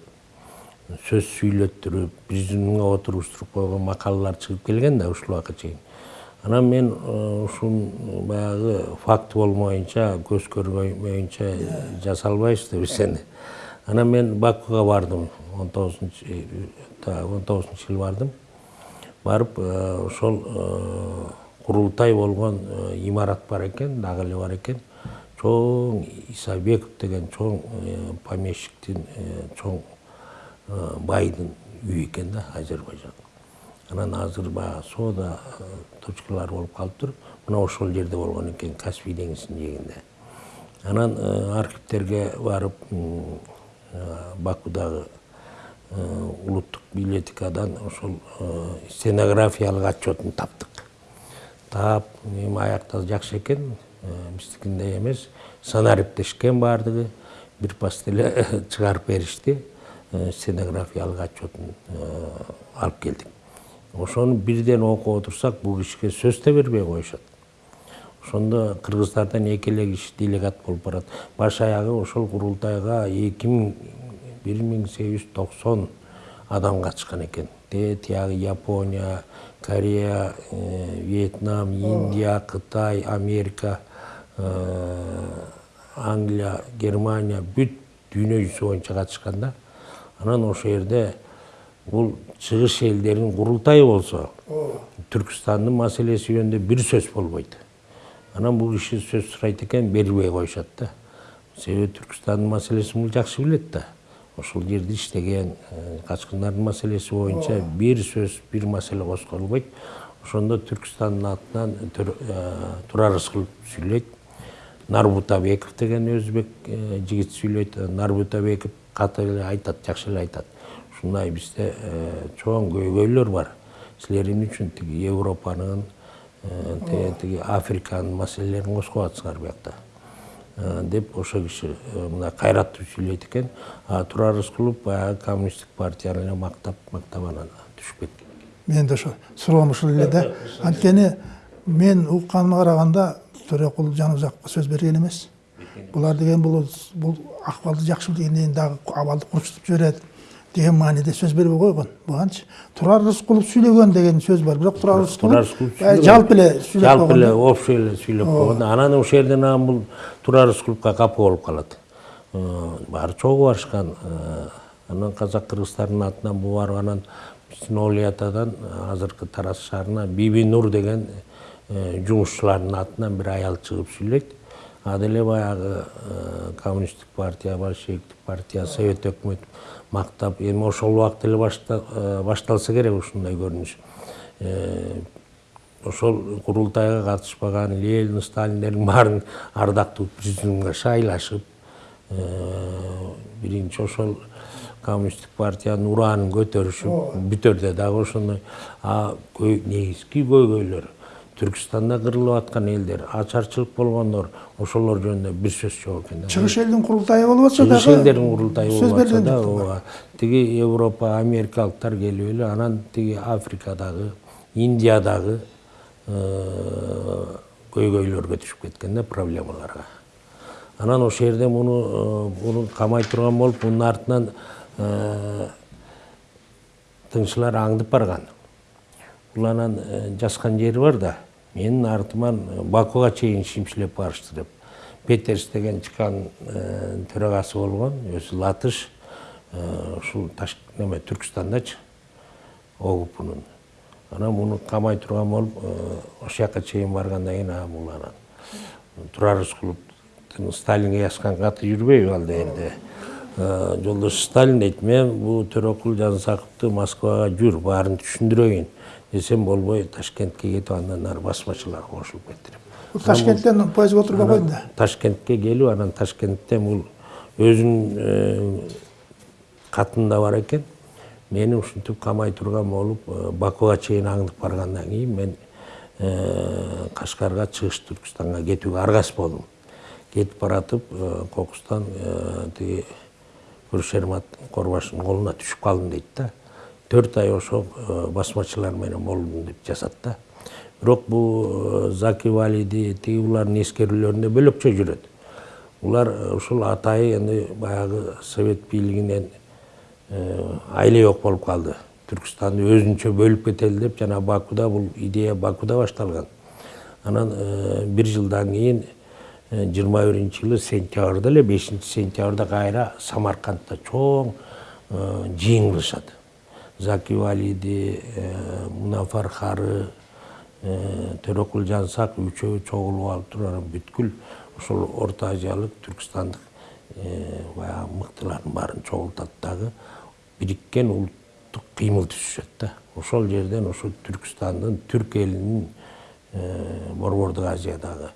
S2: сөз сүйлөттүрүп президиумга отуруштуруп койгон макалалар чыгып келген да ушул убакка чейин анан мен ушун баягы факт болмоюнча көз көрмөйүнчө жасай албайбыз да биз эми анан мен бакуга бардым он тогузунчу он тогузунчу жылы бардым барып ошол курултай болгон имарат бар экен дагы эле бар экен. Чоң исабеков деген чоң помещиктин чоң байдын үйү экен да азербайжан. Анан азыр баягы соода точкалары болуп калыптыр мына ошол жерде болгон экен каспий деңизинин жээгинде анан архивтерге барып бакудагы улуттук библиотекадан ошол стенографиялык отчетун таптык. Таап эми аякта жакшы экен. Биздикиндей эмес? Санариптешкен баардыгы. Бир пас эле чыгарып беришти. Стенографиялык отчетун алып келдик. Ошону бирден окуп отурсак бул кишиге сөз да бербей коюшат. Ошондо кыргыздардан эки эле киши делегат болуп барат. Баш аягы ошол курултайга эки миң бир миң сегиз жүз токсон адам катышкан экен. Тиягы япония корея вьетнам индия кытай америка англия германия бүт дүйнө жүзү боюнча катышкан да. Анан ошол жерде бул чыгыш элдеринин курултайы болсо түркүстандын маселеси жөнүндө бир сөз болбойт. Анан бул киши сөз сурайт экен бербей коюшат да. Себеби түркүстандын маселесин бул жакшы билет да. Ошол жерде иштеген качкындардын маселеси боюнча бир сөз бир маселе козголбойт ошондо түркүстандын атынан турар рыскылов сүйлөйт. Нарбутабеков деген өзбек жигит сүйлөйт. Нарбутабеков каты эле айтат жакшы эле айтат. Ушундай бизде чоң көйгөйлөр бар. Силер эмне үчүн тиги европанын тиги африканын маселелерин козгоп атсыңар биякта деп ошол киши мындай кайраттуу сүйлөйт экен. Турар рыскулов баягы коммунисттик партияны эле мактап мактап анан түшүп кеткен
S1: мен де ошо суроом ушул эле да. Анткени мен укканыма караганда төрөкул жаныбзаковго сөз берген эмес. Булар деген бул бул акыбалды жакшы билгенден дагы абалды курчутуп жиберет деген мааниде сөз бербей койгон буганчы турар рыскулов сүйлөгөн деген сөз бар бирок турар рыскулов жалпы эле сүйлөп
S2: жалпы эле общий эле сүйлөп койгон анан ошол жерден анан бул турар рыскуловго капа болуп калат баары чогуу барышкан анан казак кыргыздардын атынан бул барып анан биздин ооли атадан азыркы тараз шаарына биби нур деген жумушчулардын атынан бир аял чыгып сүйлөйт ал деле баягы коммунисттик партия большевиктик партия совет өкмөт мактап эми ошол убакта эле башталса керек ушундай көрүнүш. Ошол курултайга катышпаган ленин сталиндердин баарын ардактуу президиумга шайлашып биринчи ошол коммунисттик партиянын ураанын көтөрүшүп бүтөрдө дагы ошондой негизги көйгөйлөр түркістанда кырылып аткан элдер ачарчылык болгондор ошолор жөнүндө бир сөз жок экен
S1: чыгыш элдин курултайы болуп атса дагы
S2: чыгыш элдердин курултайы
S1: сөз
S2: болуп атса да ооба тиги европа америкалыктар келип эле анан тиги африкадагы индиядагы көйгөйлөргө түшүп кеткен да проблемаларга анан ошол жерде муну муну камай турган болуп мунун артынан тыңчылар аңдып барган бул анан жазган жери бар да менин артыман бакуга чейин шимшилеп барышты деп. Петерс деген чкан төрагасы болгон өзү латыш ушул неме түркүстандачы огпнун анан муну камай турган болуп ошол жака чейин баргандан кийин бул анан турар рыскуловдун сталинге жазган каты жүрбөйбү ал дегенде жолдош сталин дейт мен бул төрөкул жансаковду москвага жүр баарын түшүндүрөйүн десем болбой ташкентке кетип андан ары басмачыларга кошулуп кетти деп
S1: ташкенттен поездге отуруп койду да?
S2: Ташкентке келип анан ташкенттен бул өзүнүн катында бар экен мени ушинтип камай турган болуп бакуга чейин аңдып баргандан кийин мен кашкарга чыгыш түркүстанга кетүүгө аргасыз болдум кетип баратып кокустан тиги шермат корбашевдин колуна түшүп калдым дейт да. Төрт ай ошол басмачылар менен болдум деп жазат да бирок бул заки валиди тиги булардын эскерүүлөрүндө бөлөкчө жүрөт булар ушул атайы эми баягы совет бийлигинен айле жок болуп калды түркүстанды өзүнчө бөлүп кетели деп жана бакуда бул идея бакуда башталган анан бир жылдан кийин жыйырма биринчи жылы сентябрда эле бешинчи сентябрда кайра самаркандда чоң жыйын кылышат заки валиди мунафар хары төрөкул жансак үчөө чогулуп алып туруп бүткүл ошол орто азиялык түркистандык баягы мыктылардын баарын чогултат дагы бириккен улуттук кыймыл түзүшөт да ошол жерден ошол түркистандын түрк элинин борбордук азиядагы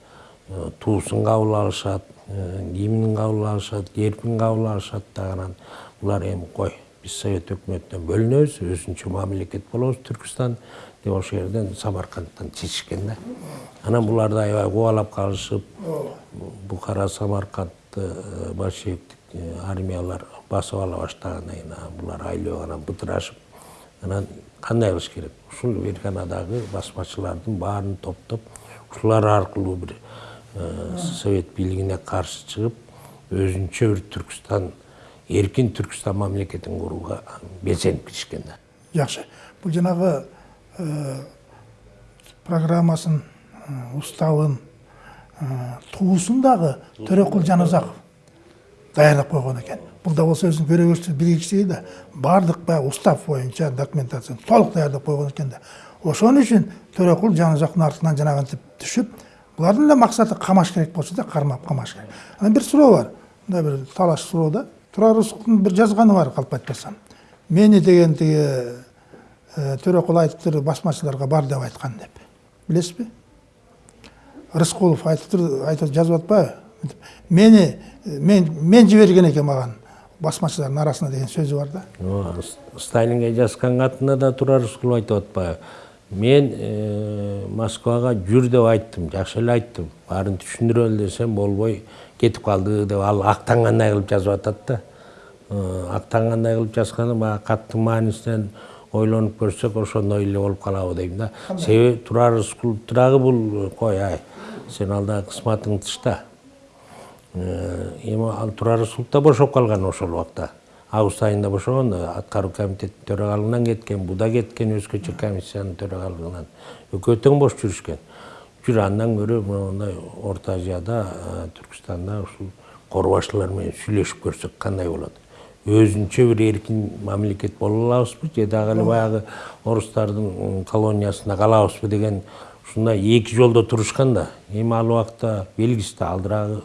S2: туусун кабыл алышат гимнин кабыл алышат гербин кабыл алышат дагы анан булар эми кой биз совет өкмөтүнөн бөлүнөбүз өзүнчө мамлекет болобуз түркистан деп ошол жерден самаркандтан чечишкен да анан буларды аябай кубалап калышып бухара самаркандты большевиктик армиялар басып ала баштагандан кийин булар айлөө анан бытырашып анан кандай кылыш керек ушул ферганадагы басмачылардын баарын топтоп ушулар аркылуу бир совет бийлигине каршы чыгып өзүнчө бир түркистан эркин түркистан мамлекетин курууга белсенип киришкен да
S1: жакшы бул жанагы программасын уставын туусун дагы төрөкул жаназаков даярдап койгон экен бул да болсо өзүнүн көрөгөчтүк билгичтиги да баардык баягы устав боюнча документацияны толук даярдап койгон экен да ошон үчүн төрөкул жаназаковдун артынан жанагынтип түшүп булардын эле максаты камаш керек болчу да кармап камаш керек. Анан бир суроо бар. Мындай бир талаш суроо да турар рысуковдун бир жазганы бар калп айтпасам мени деген тиги төрөкул айтыптыр басмачыларга бар деп айткан деп. Билесизби рыскулов айтыптыр айтып жазып атпайбы мени мен мен жиберген экен маган басмачылардын арасына деген сөзү бар да.
S2: Сталинге жазган катында да турар рыскулов айтып атпайбы мен москвага жүр деп айттым жакшы эле айттым. Баарын түшүндүрөлү десем болбой. Кетип калды деп ал актангандай кылып жазып атат да актангандай кылып жазганы баягы каттын маанисинен ойлонуп көрсөк ошондой эле болуп калабы дейм да. Себеби турар рыскуловду дагы бул кой ай сен ал дагы кысматың тышта эми ал турар рыскулов да бошоп калган ошол убакта август айында бошогон аткаруу комитеттин төрагалыгынан кеткен бу да кеткен өзгөчө комиссиянын төрагалыгынан экөө тең бош жүрүшкөн жүр андан көрө мондай орто азияда түркистанда ушул кор башчылар менен сүйлөшүп көрсөк кандай болот өзүнчө бир эркин мамлекет боло алабызбы же дагы эле баягы орустардын колониясында калабызбы деген ушундай эки жолдо турушкан да эми ал убакта белгисиз да алдырагы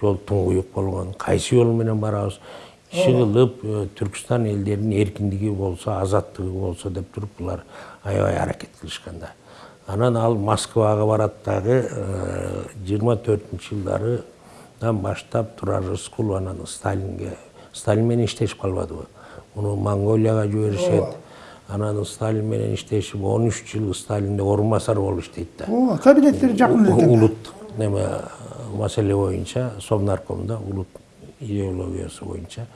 S2: жол туңгуюк болгон кайсы жол менен барабыз иши кылып түркистан элдеринин эркиндиги болсо азаттыгы болсо деп туруп булар аябай аракет кылышкан да анан ал москвага барат дагы жыйырма төртүнчү жылдарыдан баштап турар рыскулов анан сталинге сталин менен иштешип калбадыбы муну монголияга жиберишет анан сталин менен иштешип он үч жыл сталинде орун басар болуп иштейт да
S1: ооба кабинеттери жакын эле
S2: улут неме маселе боюнча совнаркомдо улут идеологиясы боюнча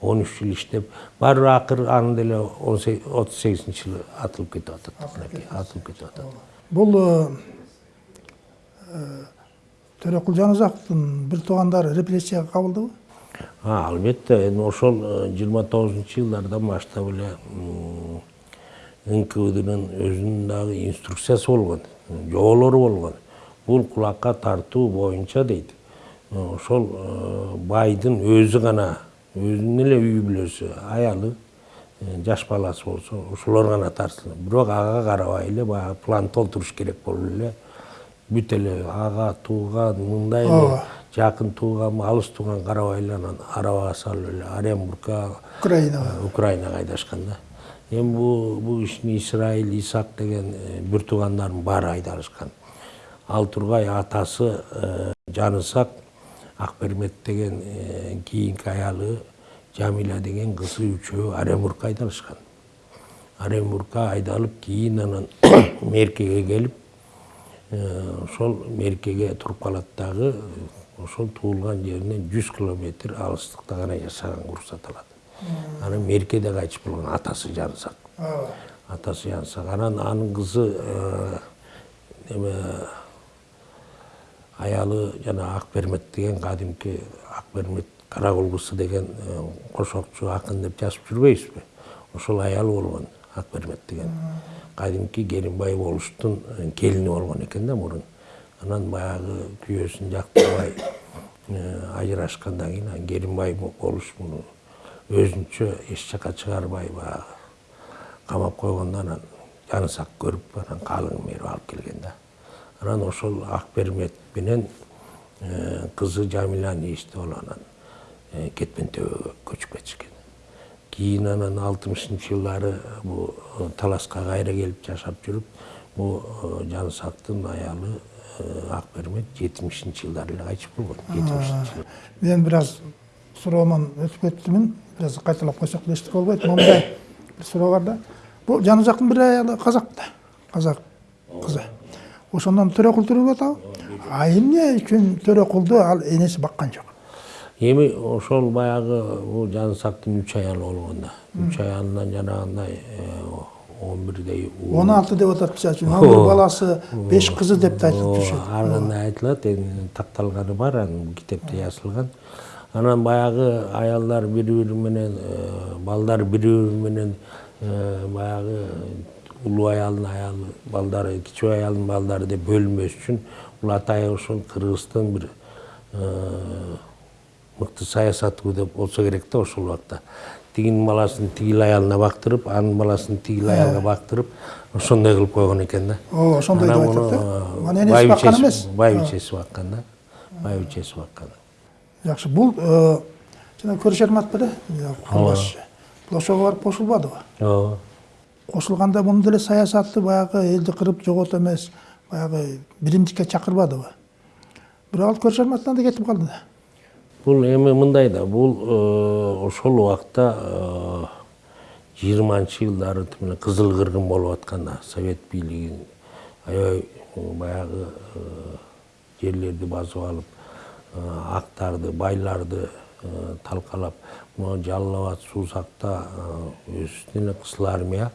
S2: он үч жыл иштеп барыбир акыры аны деле отуз сегизинчи жылы атылып кетип атат атылып кетип атат
S1: бул төрөкул жаназаковдун бир туугандары репрессияга кабылдыбы
S2: албетте эми ошол жыйырма тогузунчу жылдардан баштап эле нквднын өзүнүн дагы инструкциясы болгон жоболору болгон бул кулакка тартуу боюнча дейт. Ошол байдын өзү гана өзүнүн эле үй бүлөсү аялы жаш баласы болсо ошолор гана тартсын. Бирок ага карабай эле баягы план толтуруш керек болуп эле. Бүт эле ага тууган мындай эле жакын тууганбы алыс тууган карабай эле анан арабага салып эле оренбургка
S1: украинага
S2: украинага айдашкан да. Эми бул бул кишини исраил исаак деген бир туугандарынын баары айдалышкан ал тургай атасы жанысак акбермет деген кийинки аялы жамиля деген кызы үчөө оренбургка айдалышкан оренбургка айдалып кийин анан меркеге келип ошол меркеге туруп калат дагы ошол туулган жеринен жүз километр алыстыкта гана жашаганга уруксат алат анан меркеде кайтыш болгон атасы жанысак атасы жанысак анан анын кызы эме аялы жана акбермет деген кадимки акбермет каракул кызы деген кошокчу акын деп жазып жүрбөйбүзбү ошол аялы болгон акбермет деген. Кадимки керимбай болуштун келини болгон экен да мурун. Анан баягы күйөөсүн жактырбай ажырашкандан кийин анан керимбай болуш муну өзүнчө эч жака чыгарбай баягы. Камап койгондо анан жанысак көрүп анан калыңын берип алып келген да. Анан ошол акбермет менен кызы жамиляны иштеп алып анан кетмен төбөгө көчүп кетишкен кийин анан алтымышынчы жылдары бул таласка кайра келип жашап жүрүп бул жанысактын аялы акбермет жетимишинчи жылдары эле кайтыш болгон жетимишинчи жылы
S1: мен біраз суроомон өтүп кеттимин бираз кайталап койсок эчтеке болбойт момундай бир суроо бар да бул жанызактын бир аялы казак да казак кызы ошондон төрөкул туруп атабы а эмне үчүн төрөкулду ал энеси баккан жок
S2: эми ошол баягы бул жанысактын үч аялы болгон да үч аялынан жанагындай он бирдей
S1: он алты деп атат мисалы үчүн он бир баласы беш кызы деп да айтылып жүрүшөт
S2: ар кандай айтылат эми такталганы бар анын китепте жазылган анан баягы аялдар бири бири менен балдар бири бири менен баягы улуу аялдын аялы балдары кичүү аялдын балдары деп бөлүнбөш үчүн бул атайын ошол кыргызстын бир мыкты саясаты деп болсо керек да ошол убакта тигинин баласын тигил аялына бактырып анын баласын тигил аялга бактырып ошондой кылып койгон экен да
S1: ооба ошондой деп айтат да
S2: муну
S1: анан энеси баккан эмес
S2: байбичеси баккан да байбичеси баккан
S1: жакшы бул жана көршермат беле курбаш бул ошого барып кошулбадыбы
S2: ооба
S1: кошулганда мунун деле саясаты баягы элди кырып жогот эмес баягы биримдикке чакырбадыбы бирок ал көршерматтан да кетип калды да
S2: бул эми мындай да бул ошол убакта жыйырманчы жылдары тимине кызыл кыргын болуп атканда совет бийлигин аябай баягы жерлерди басып алып актарды байларды талкалап могу жалал абад суусакта эле кызыл армия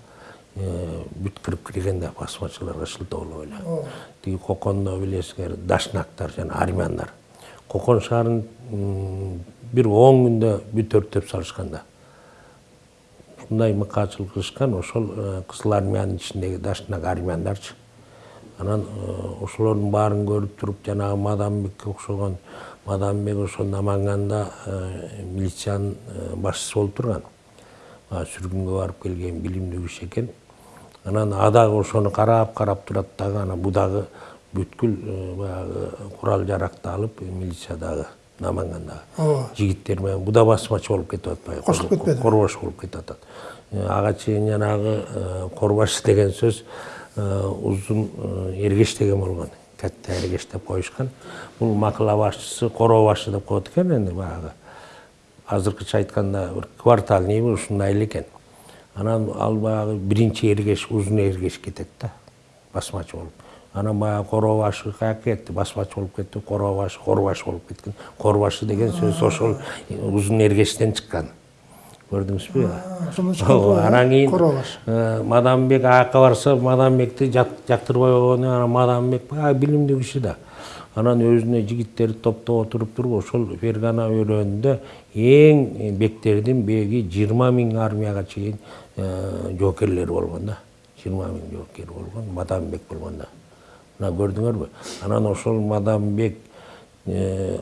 S2: бүт кирип кирген да басмачыларга шылтоолоп эле тиги кокондо билесиңер дашнактар жана армяндар кокон шаарын бир он күндө бүт өрттөп салышкан да ушундай мыкаачылык кылышкан ошол кызыл армиянын ичиндеги дашнак армяндарчы анан ошолордун баарын көрүп туруп жанагы мадамбекке окшогон мадамбек ошол наманганда милициянын башчысы болуп турган сүргүнгө барып келген билимдүү киши экен анан а дагы ошону карап карап турат дагы анан бу дагы бүткүл баягы курал жаракты алып милициядагы намангандагы жигиттер менен бу да басмачы болуп кетип атпайбы
S1: Кошулуп кетпеди?
S2: корбаш болуп кетип атат ага чейин жанагы корбаш деген сөз узун эргеш деген болгон катта эргеш деп коюшкан бул макала башчысы короо башы деп коет экен энди баягы азыркыча айтканда бир квартальныйбы ушундай эле экен анан ал баягы биринчи эргеш узун эргеш кетет да. Басмачы болуп анан баягы короо башы каяка кетти басмачы болуп кетти короо башы корбаш болуп кеткен корбашы деген сөз ошол узун эргештен чыккан көрдүңүзбү
S1: ошондон чыккан го, э?
S2: анан кийин мадамбек аякка барса мадамбекти жактырбай койгону анан мадамбек баягы билимдүү киши да анан өзүнө жигиттерди топтоп отуруп туруп ошол фергана өрөөнүндө эң бектердин беги жыйырма миң армияга чейин жоокерлери болгон да жыйырма миң жоокери болгон мадамбек болгон да мына көрдүңөрбү анан ошол мадамбек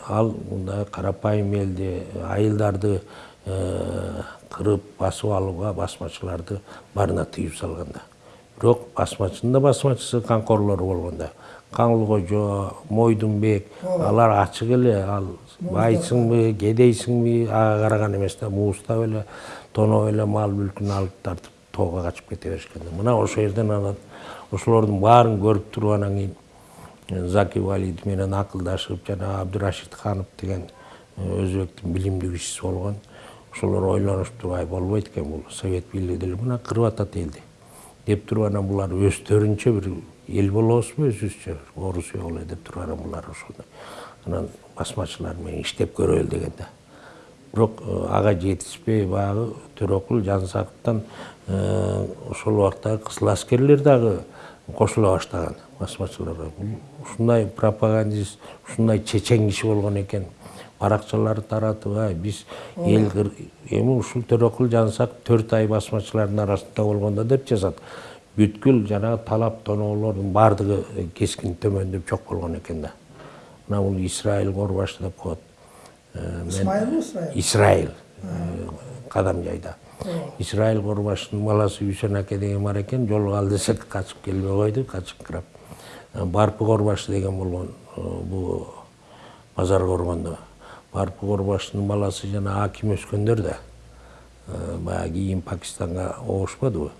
S2: ал мындай карапайым элди айылдарды кырып басып алууга басмачыларды баарына тыюу салган да бирок басмачынын да басмачысы камкорлору болгон да каңлы кожо мойдунбек алар ачык эле ал байсыңбы кедейсиңби ага караган эмес да муустап эле тоноп эле мал мүлкүн алып тартып тоого качып кете беришкен да мына ошол жерден анан ошолордун баарын көрүп туруп анан кийин заки валид менен акылдашып жана абдырашид ханов деген өзбектин билимдүү кишиси болгон ошолор ойлонушуп туруп ай болбойт экен бул совет бийлиги деле мына кырып атат элди деп туруп анан булар өздөрүнчө бир эл болобузбу өзүбүзчө орус боло деп туруп анан булар ошондой анан басмачылар менен иштеп көрөлү деген да. Бирок ага жетишпей баягы төрөкул жансактан ошол убактагы кызыл аскерлер дагы кошула баштаган басмачыларга ушундай пропагандист ушундай чечен киши болгон экен баракчаларды таратып ай биз эл эми ушул төрөкул жансак төрт ай басмачылардын арасында болгон да деп жазат бүткүл жанагы талап тоноолордун баардыгы кескин төмөндөп жок болгон экен да мына бул исраил корбашы деп коет
S1: исраил
S2: исраил кадам жайда исраил корбашынын баласы үсен аке деген бар экен жолуга ал десек качып келбей койду качыңкырап барпы корбашы деген болгон бул базар коргондо. Барпы корбашынын баласы жана аким өскөндөр да баягы кийин пакистанга обушпадыбы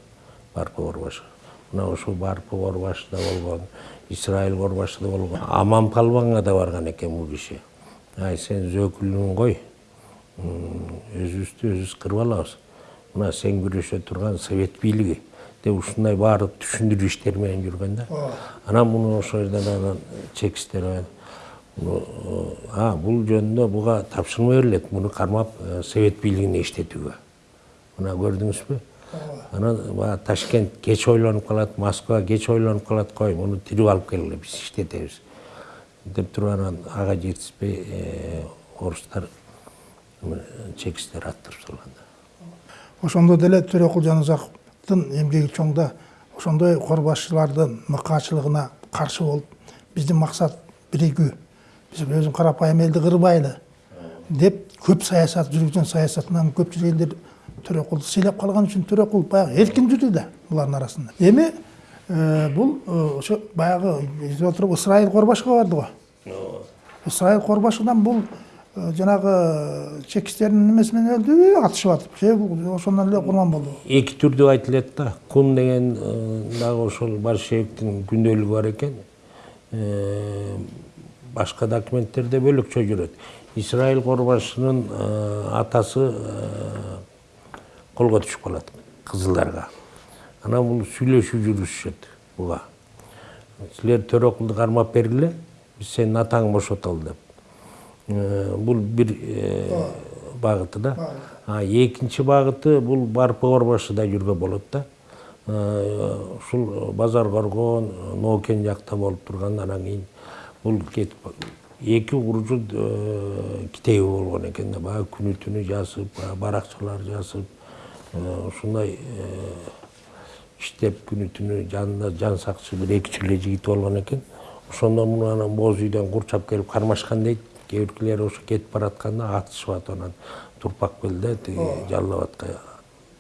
S2: барпы корбашы. Мына ошол барпы корбашы да болгон исраил корбашы да болгон аман палбанга да барган экен бул киши. Ай сен зөөкүлүн кой өзүбүздү өзүбүз кырып алабыз мына сен күрөшө турган совет бийлиги деп ушундай баардык түшүндүрүү иштери менен жүргөн да анан муну ошол жерден анан чекистер а бул жөнүндө буга тапшырма берилет муну кармап совет бийлигине иштетүүгө мына көрдүңүзбү анан баягы ташкент кеч ойлонуп калат москва кеч ойлонуп калат кой муну тирүү алып келгиле биз иштетебиз деп туруп анан ага жетишпей орустар чекистер аттырып салган
S1: ошондо деле төрөкул жаназаковдун эмгеги чоң да ошондой корбашчылардын мыкаачылыгына каршы болуп биздин максат биригүү биз өзүн карапайым элди кырбайлы деп көп саясат жүргүзгөн саясатынан көпчүлүк элдер төрөкулду сыйлап калган үчүн төрөкул баягы эркин жүрдү да булардын арасында. Эми бул ошо баягы издеп отуруп ысрайыл корбашка барды го. Ысрайыл корбашыдан бул жанагы чекистердин немеси менен өлдүбү атышып атып же ошондон эле курман болду
S2: эки түрдүү айтылат да кун деген дагы ошол большевиктин күндөөлүгү бар экен башка документтерде бөлөкчө жүрөт исраил корбашынын атасы колго түшүп калат кызылдарга анан бул сүйлөшүп жүрүшүшөт буга силер төрөкулду кармап бергиле биз сенин атаңды бошотолу деп бул бир багыты да экинчи багыты бул барпы корбашыда жүргөн болот да ушул базар коргон ноокен жакта болуп турган анан кийин бул кетип эки куржун китеби болгон экен да баягы күнү түнү жазып баракчалар жазып ушундай иштеп күнү түнү жанында жан сакчы бир эки эле жигити болгон экен ошондо муну анан боз үйдөн курчап келип кармашкан дейт кээ биркилери ошо кетип баратканда атышып атып анан турпак белде тиги жалал абадка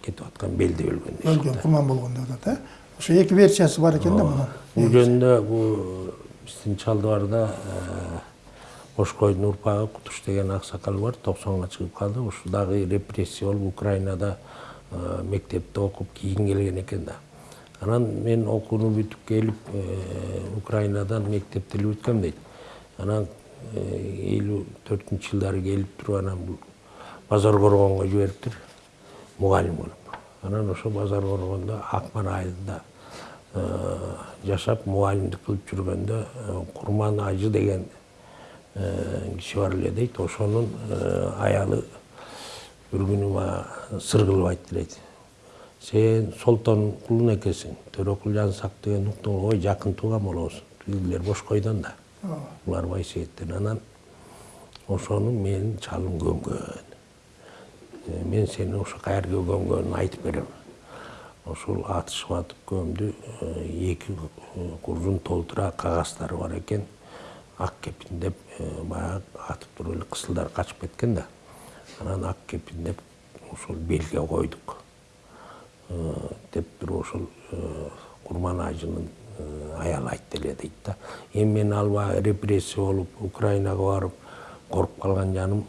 S2: кетип аткан белде өлгөн
S1: өлгөн курман болгон деп атат э ошо эки версиясы бар экен да мунун
S2: бул жөнүндө бул биздин чалдыбарда бошкойдун урпагы кутуш деген аксакал бар токсонго чыгып калды. Ушу дагы репрессия болуп украинада мектепте окуп кийин келген экен да. Анан мен окууну бүтүп келип украинадан мектепти эле бүткөм дейт. Анан элүү төртүнчү жылдары келип туруп анан бул базар коргонго жибериптир мугалим болуп анан ошо базар коргондо акман айылында жашап мугалимдик кылып жүргөндө курман ажы деген киши бар эле дейт ошонун аялы бир күнү мага сыр кылып айтты дейт сен солтон кулун экенсиң төрөкул жансак деген уктум ой жакын тууган болобуз тигилер бошкойдон да булар байсейиттен анан ошону менин чалым көмгөн. Мен сени ошо каерге көмгөнүн айтып берем. Ошол атышып атып көмдү эки куржун толтура кагаздары бар экен. Ак кепиндеп баягы атып туруп эле кысылдар качып кеткен да. Анан ак кепиндеп ошол белге койдук. Деп туруп ошол курман ажынын аялы айтты эле дейт да эми мен ал баягы репрессия болуп украинага барып коруп калган жаным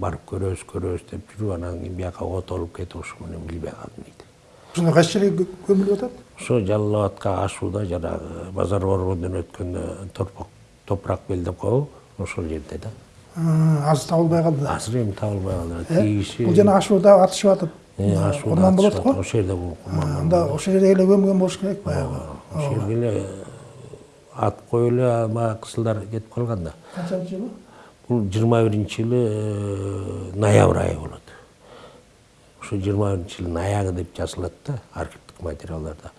S2: барып көрөбүз көрөбүз деп жүрүп анан кийин бияка отолуп кетип ошо менен билбей калдым дейт
S1: ошондо кайсы жерге көмүлүп атат
S2: ошо жалал абадка ашууда жанагы базар коргондон өткөндө топурак бел деп коебу ошол жерде да
S1: азыр табылбай калды да
S2: азыр эми табылбай калды тиги киши
S1: бул жана ашууда атышып атып курман болот го
S2: ошол жерде курман
S1: анда ошол жерге эле көмгөн болуш керек баягы
S2: ошол эле атып коюп эле баягы кысылдар кетип калган да.
S1: Канчанчы жылы?
S2: Бул жыйырма биринчи жылы ноябрь айы болот. Ошо жыйырма биринчи жылдын аягы деп жазылат да архивдик материалдарда.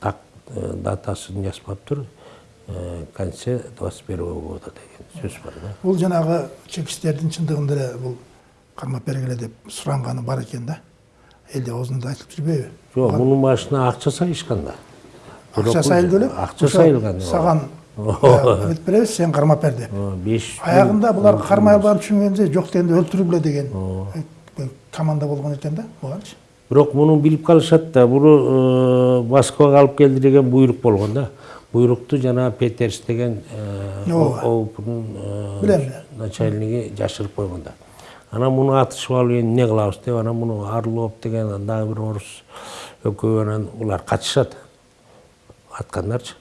S2: Так датасын жазбаптыр конце двадцать первого года деген сөз бар да.
S1: Бул жанагы чекистердин чындыгында эле бул кармап бергиле деп суранганы бар экен да. Элде оозунда айтылып жүрбөйбү?
S2: Жок мунун башына акча сайышкан да
S1: акча сайылды
S2: сайылган
S1: саган үмүт беребиз сен кармап бер деп
S2: беш
S1: аягында булар кармай алганын түшүнгөндө жок дегенде өлтүргүлө деген э, команда болгон экен да бугачы
S2: бирок муну билип калышат да буну москвага алып келди деген буйрук болгон да. Буйрукту жана петерс деген
S1: Ооба.
S2: оопнун
S1: Билем, билем.
S2: начальниги жашырып койгон да. Анан муну атышып алып эми эмне кылабыз деп анан муну орлов деген дагы бир орус экөө анан улар катышат аткандарчы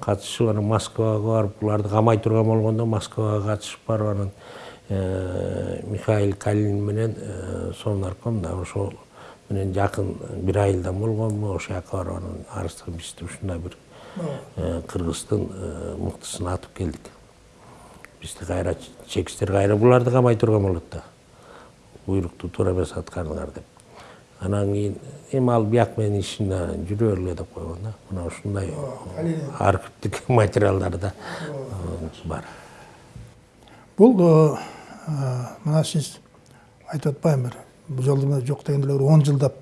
S2: катышып анан москвага барып буларды камай турган болгондо москвага катышып барып анан э, михаил калин менен э, совнарком да ошол менен жакын бир айылдан болгонмун ошол жака барып анан арыстан ушундай бир э, кыргыздын мыктысын атып келдик. Бизди кайра чекистер кайра буларды камай турган болот да. Буйрукту туура эмес аткардыңар деп. Анан кийин эми ал бияк менен ишине жүрө бергиле деп койгон да мына ушундай архивдик материалдарда бар
S1: бул мына сиз айтып атпайбы бир бул жолу мына жок дегенде эле он жылдап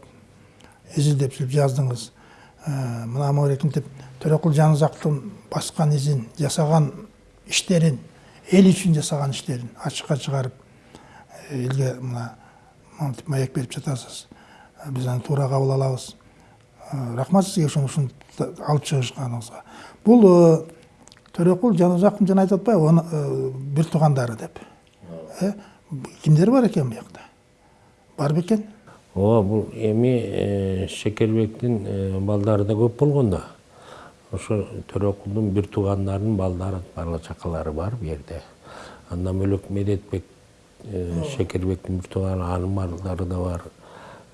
S1: изилдеп сүрүп жаздыңыз мына мамлекентип төрөкул жанызактын баскан изин жасаган иштерин эл үчүн жасаган иштерин ачыкка чыгарып элге мына монтип маек берип жатасыз Биз аны туура кабыл алабыз Э, рахмат ушуну ушинтип алып чыгышканыңызга бул э, төрөкул жаныбжактын жана айтып атпайбы оны, э, бир туугандары деп. Кимдер бар экен биякта бар бекен
S2: ооба бул эми э, шекербектин э, балдары да көп болгон да ошо төрөкулдун бир туугандарынын балдары бала чакалары бар бул жерде. Андан бөлөк медетбек шекербектин бир тууганы анын балдары да бар.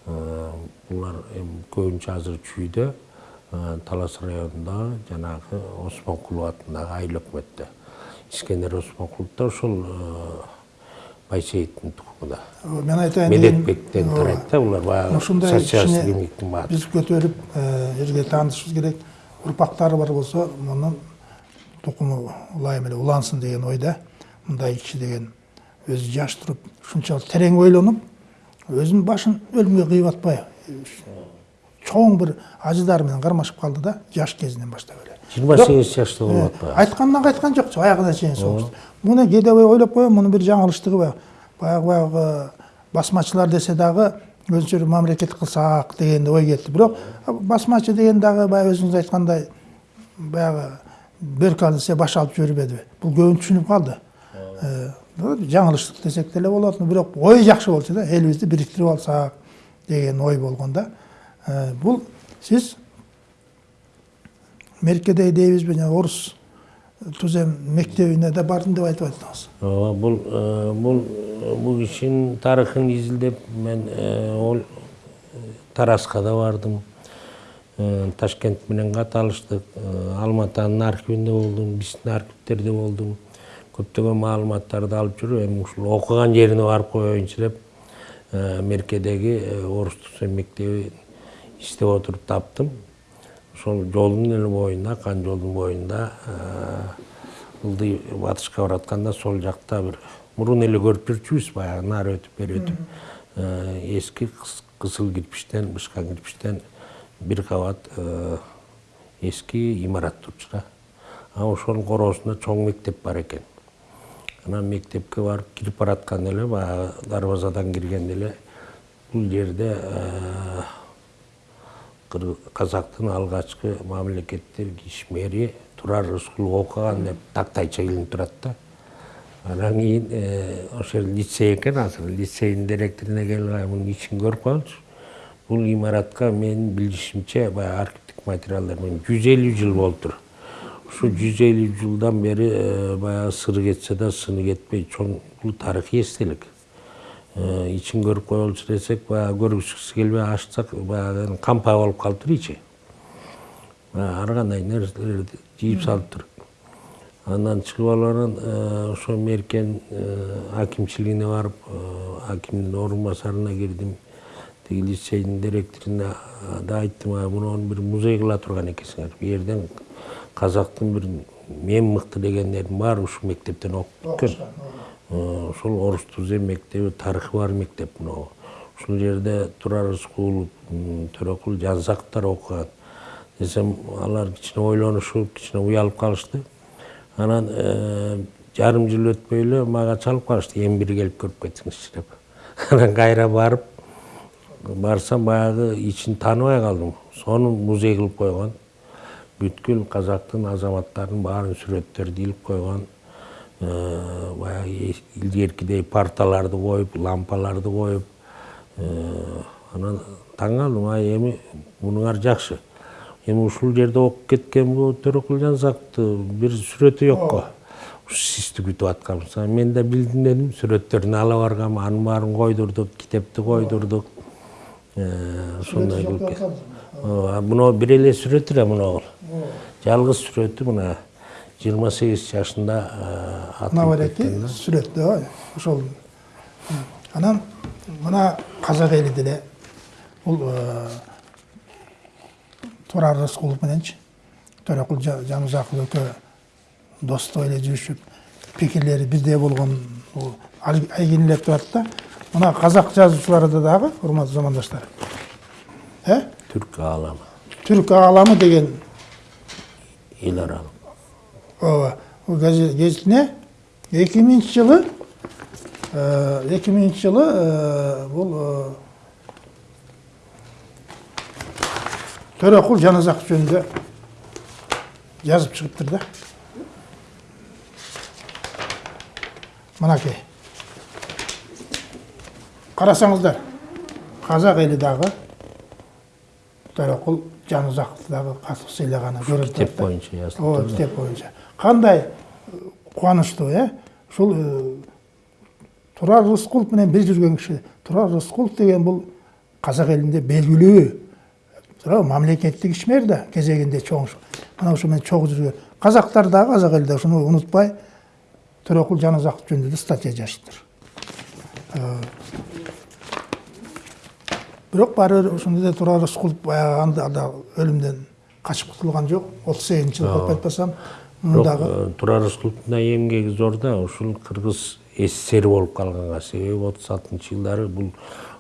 S2: Булар эми көбүнчө азыр чүйдө э, талас районунда жанагы осмонкулов атындагы айыл өкмөттө искендер осмонкулов да ошол э, байсейиттин тукуму да
S1: Э, мен айтайын
S2: медетбектен тарайт да булар баягы
S1: ушундай
S2: социалист
S1: кичине
S2: кеңиктин баары
S1: биз көтөрүп э, элге таанытышыбыз керек урпактары бар болсо мунун тукуму ылайым эле улансын деген ойда мындай киши деген өзү жаш туруп ушунчалык терең ойлонуп өзүнүн башын өлүмгө кыйып атпай чоң бир ажыдары менен кармашып калды да жаш кезинен баштап эле
S2: жыйырма сегиз жашта болуп
S1: э,
S2: атпайбы
S1: айткандан кайткан жок аягына чейин согуш муну кээде ойлоп коем мунун бир жаңылыштыгы баягы баягы баягы басмачылар десе дагы өзүнчө бир мамлекет кылсак деген ой келди бирок басмачы деген дагы баягы өзүңүз айткандай баягы бөркө алып баш алып жибербедиби бул көбүн түшүнүп калды Жаңылыштык десек деле болот бирок ой жакшы болчу да элибизди бириктирип алсак деген ой болгон да бул сиз меркеде дейбизби жана орус тузем мектебине да бардым деп айтып аттыңыз
S2: ооба бул бул бул кишинин тарыхын изилдеп мен ол тараска да бардым ташкент менен кат алыштык алматанын архивинде болдум биздин архивдерде болдум көптөгөн маалыматтарды алып жүрүп эми ушул окуган жерине барып коеюнчу деп меркедеги орус тузем мектебин издеп отуруп таптым ошол жолдун эле боюнда кан жолдун боюнда ылдый батышка баратканда сол жакта бир мурун эле көрүп жүрчүбүз баягы нары өтүп бери өтүп эски кызыл кирпичтен бышкан кирпичтен бир кабат эски имарат турчу да а ошонун короосунда чоң мектеп бар экен анан мектепке барып кирип баратканда эле баягы дарбазадан киргенде эле. Бул жерде э, казактын алгачкы мамлекеттер ишмери турар рыскулов окуган деп тактайча илинип турат да. Анан кийин э, ошол лицей экен азыр лицейдин директоруна келип мунун ичин көрүп калчу бул имаратка менин билишимче баягы архивдик материалдар менен жүз элүү жыл болуптур ушу жүз элүү жылдан бери баягы сыры кетсе да сыны кетпей чоң бул тарыхый эстелик ичин көрүп коелучу десек баягы көргүсүбүз келбей ачсак баягы кампа болуп калыптыр ар кандай нерселерди жыйып салыптыр андан чыгып алып анан ошо меркен акимчилигине барып акимдин орун басарына кирдим тиги лицейдин директоруна да айттым муну бир музей кыла турган экенсиңер бул жерден казактын бир эң мыкты дегендердин баары ушул мектептен бүткөн Э, ошол орус тузем мектеби тарыхы бар мектеп мынау. Ушул жерде турар рыскулов төрөкул жанзаковдор окуган десем алар кичине ойлонушуп кичине уялып калышты анан жарым жыл өтпөй эле мага чалып калышты эми бир келип көрүп кетиңизчи деп. Анан кайра барып барсам баягы ичин тааныбай калдым сону музей кылып койгон бүткүл казактын азаматтарынын баарын сүрөттөрү илип койгон Э, баягы илгеркидей парталарды коюп лампаларды коюп э, анан таң калдым ай эми мунуңар жакшы эми ушул жерде окуп кеткен бул төрөкул жанзаковдун бир сүрөтү жок го сизди күтүп атканбыз анан мен да билдим дедим сүрөттөрүн ала баргам анын баарын койдурдук китепти койдурдук Э, ошондой кылып кет- Ооба, мына бир эле сүрөтү эле мына жалгыз сүрөтү мына жыйырма сегиз жашында
S1: мына
S2: атылып
S1: бареки
S2: кеткен да.
S1: сүрөттө ой, ошол анан мына казак эли деле бул турар рыскулов мененчи төрөкул Жа- жанузаков экөө достук эле жүрүшүп пикирлери бирдей болгон бул айгинелеп турат да мына казак жазуучуларда дагы урматтуу замандаштар э
S2: түрк ааламы
S1: түрк ааламы деген
S2: эл аралык
S1: ооба бул газет- гезитине эки миңинчи жылы эки миңинчи жылы э, бул э, төрөкул жаназак жөнүндө жазып чыгыптыр да? Мынакей. Карасаңыздар казак эли дагы төрөкул дагы катык сыйлаганы көрүнүп
S2: китеп
S1: турат да.
S2: боюнча
S1: ооба кандай э, кубанычтуу э ушул э, турар рыскулов менен бир жүргөн киши турар рыскулов деген бул казак элинде белгилүү тура мамлекеттик ишмер да кезегинде чоң мына ушу менен чогуу жүргөн казактар дагы казак эли да ушуну унутпай төрөкул жаназаков жөнүндө статья жазыптыр бирок баары бир ошондо да турар рыскулов баягы анда да өлүмдөн качып кутулган жок отуз сегизинчи жылы калп айтпасам муну
S2: бирок
S1: дагы
S2: э, турар рыскуловдун да эмгеги зор да ушул кыргыз ссср болуп калганга себеби отуз алтынчы жылдары бул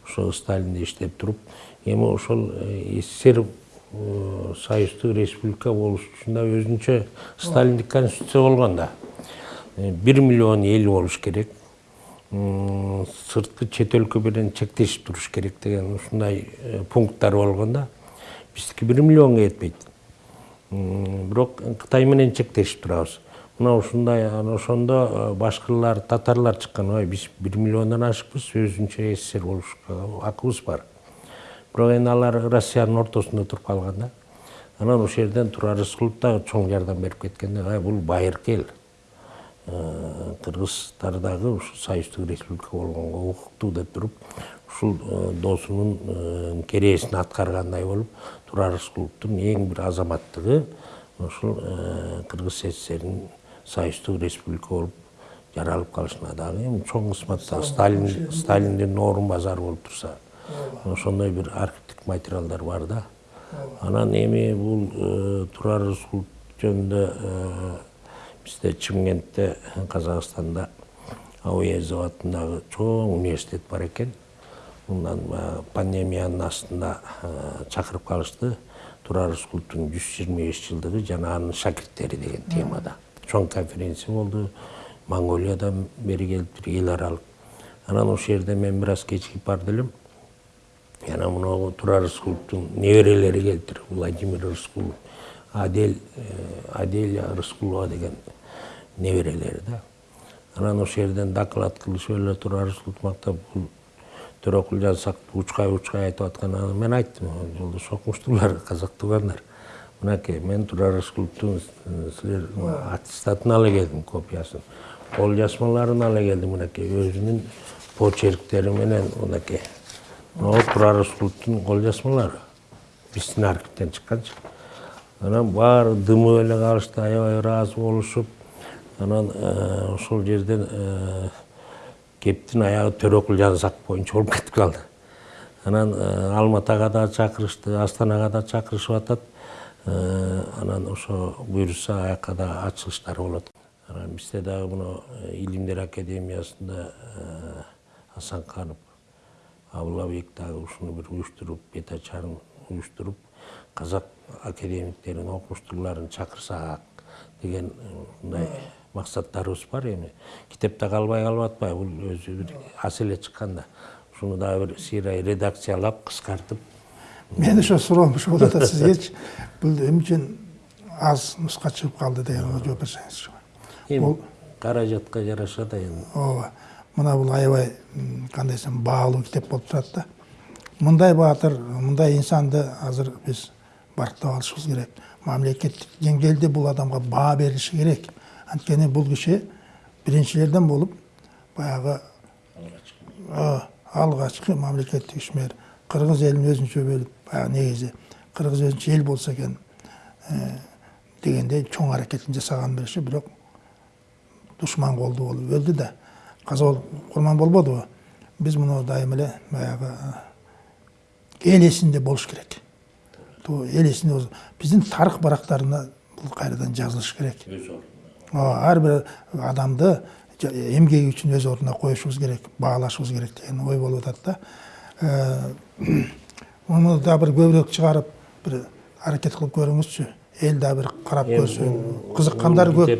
S2: ошо сталинде иштеп туруп эми ошол э, ссср э, союздук республика болуш үчүн да өзүнчө сталиндик конституция болгон да. Э, бир миллион эл болуш керек. Сырткы чет өлкө менен чектешип туруш керек деген ушундай э, пункттар болгон да биздики бир миллионго жетпейт бирок кытай менен чектешип турабыз мына ушундай ошондо э, башкырлар татарлар чыккан ой биз бир миллиондон ашыкпыз өзүнчө ссср болушка акыбыз бар. Бирок эми алар россиянын ортосунда туруп калган да. Анан ошол жерден турар рыскулов дагы чоң жардам берип кеткен да бул байыркы эл Э, кыргыздар дагы ушу союздук республика болгонго укуктуу деп туруп ушул э, досунун э, керээсин аткаргандай болуп турар рыскуловдун эң бир азаматтыгы ушул кыргыз ссринин союздук республика болуп жаралып калышына дагы эми чоң кызмат да сталин сталиндин орун базары болуп турса. Ошондой бир архивдик материалдар бар да. Анан эми бул турар рыскулов жөнүндө бизде чымкентте казакстанда ауезов атындагы чоң университет бар экен мындан баягы пандемиянын астында чакырып калышты турар рыскуловдун жүз жыйырма беш жылдыгы жана анын шакирттери деген темада. Чоң конференция болду монголиядан бери келиптир эл аралык анан ошол жерде мен бир аз кечигип барды элем жана мына турар рыскуловдун неберелери келиптир владимир рыскулов адель аделя рыскулова деген неберелери да анан ошол жерден доклад кылышып эле турар рыскуловду мактап бул төрөкул жазсак учкай учкай айтып аткан анан мен айттым жолдош окумуштуулар казак туугандар мынакей мен турар рыскуловдун э, силер аттестатын ала келдим копиясын. Кол жазмаларын ала келдим мынакей өзүнүн почерктери менен мынакей могу турар рыскуловдун кол жазмалары биздин архивден чыкканчы. Анан баары дымып эле калышты аябай ыраазы болушуп анан э, ошол жерден э, кептин аягы төрөкул жанзак боюнча болуп кетип калды анан э, алматага да чакырышты астанага да чакырышып атат Э, анан ошо буюрса аяка да ачылыштар болот анан бизде дагы мына илимдер академиясында э, асанканов абылабек дагы ушуну бир уюштуруп бет ачарын уюштуруп казак академиктерин окумуштууларын чакырсак деген мындай максаттарыбыз бар эми китепте калбай калып атпайбы бул өзү бир ас эле чыккан да ушуну дагы бир сыйрай редакциялап кыскартып
S1: мен ошо суроом ушул болуп атат сизгечи бул эмне үчүн аз нуска чыгып калды дегенге жооп берсеңизчи
S2: эми каражатка жараша да эми
S1: ооба мына бул аябай кандай десем баалуу китеп болуп турат да. Мындай баатыр мындай инсанды азыр биз барктап алышыбыз керек. Мамлекеттик деңгээлде бул адамга баа берилиши керек. Анткени бул киши биринчилерден болуп баягы а, алгачкы мамлекеттик ишмер кыргыз элин өзүнчө бөлүп баягы негизи кыргыз өзүнчө эл болсо экен э, дегендей чоң аракетин жасаган бериши бирок душман колду болуп өлдү да каза болуп курман болбодубу биз муну дайым эле баягы эл эсинде болуш керек. Эл эсинде биздин тарых барактарына бул кайрадан жазылыш керек. Бир адамды эмгеги үчүн өз ордуна коюшубуз керек баалашыбыз керек деген ой болуп атат да. Муну да бир көбүрөөк чыгарып бир аракет кылып көрүңүзчү эл да бир карап көрсүн кызыккандар көп.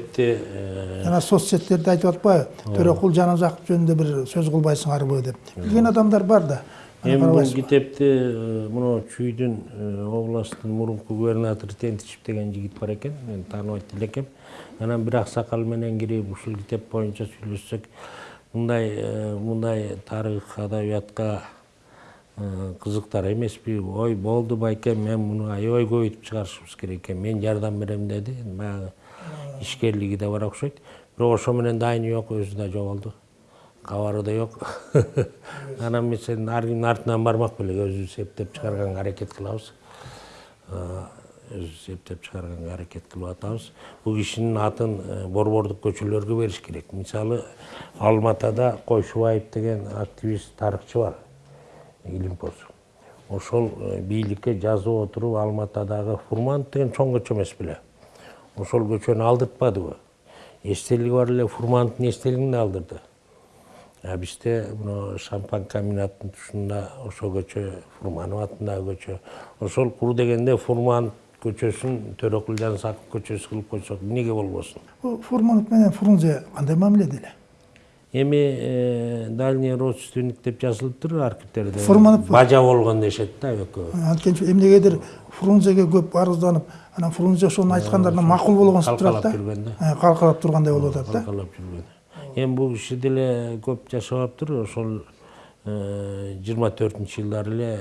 S1: жана соцсеттерде айтып атпайбы төрөкул жаназаков жөнүндө бир сөз кылбайсыңарбы деп. Билген адамдар бар да.
S2: Эми бул
S1: карабайсызбы?
S2: китепте э, мына чүйдүн областтын мурунку губернатору тентичев деген жигит бар экен мен тааныбайт элекем анан бир аксакал менен кирип ушул китеп боюнча сүйлөшсөк мындай мындай тарых адабиятка кызыктар эмеспи ой болду байке мен муну аябай көбөйтүп чыгарышыбыз керек экен мен жардам берем деди баягы ишкерлиги да бар окшойт бирок ошо менен дайыны жок өзү да жоголду кабары да жок анан мен сенин аргинин артынан бармак белек өзүбүз эптеп чыгарганга аракет кылабыз эптеп чыгарганга аракет кылып атабыз. Бул кишинин атын э, борбордук көчөлөргө бериш керек. Мисалы алматада койшубаев деген активист тарыхчы бар. Илимпоз ошол э, бийликке жазып отуруп алматадагы фурманов деген чоң көчө эмес беле. Ошол көчөнү алдыртпадыбы? Эстелиги бар эле фурмановдун эстелигин да алдырды. А бизде мына шампан комбинатынын тушунда ошол көчө фурманов атындагы көчө. Ошол кур дегенде фурманов көчөсүн төрөкул жанысаков көчөсү кылып койсок эмнеге болбосун
S1: фурманов менен фрунзе кандай мамиледе эле
S2: эми э, дальний родственник деп жазылыптыр архивтерде.
S1: Фурманов-
S2: бажа болгон дешет да экөө
S1: анткени эмнегедир фрунзеге көп арызданып анан фрунзе ошону айткандарына макул болгонсуп турат да
S2: калкалап жүргөн да.
S1: Э, калкалап тургандай болуп атат да
S2: калкалап жүргөн эми бул киши деле көп жашабаптыр ошол жыйырма төртүнчү жылдары эле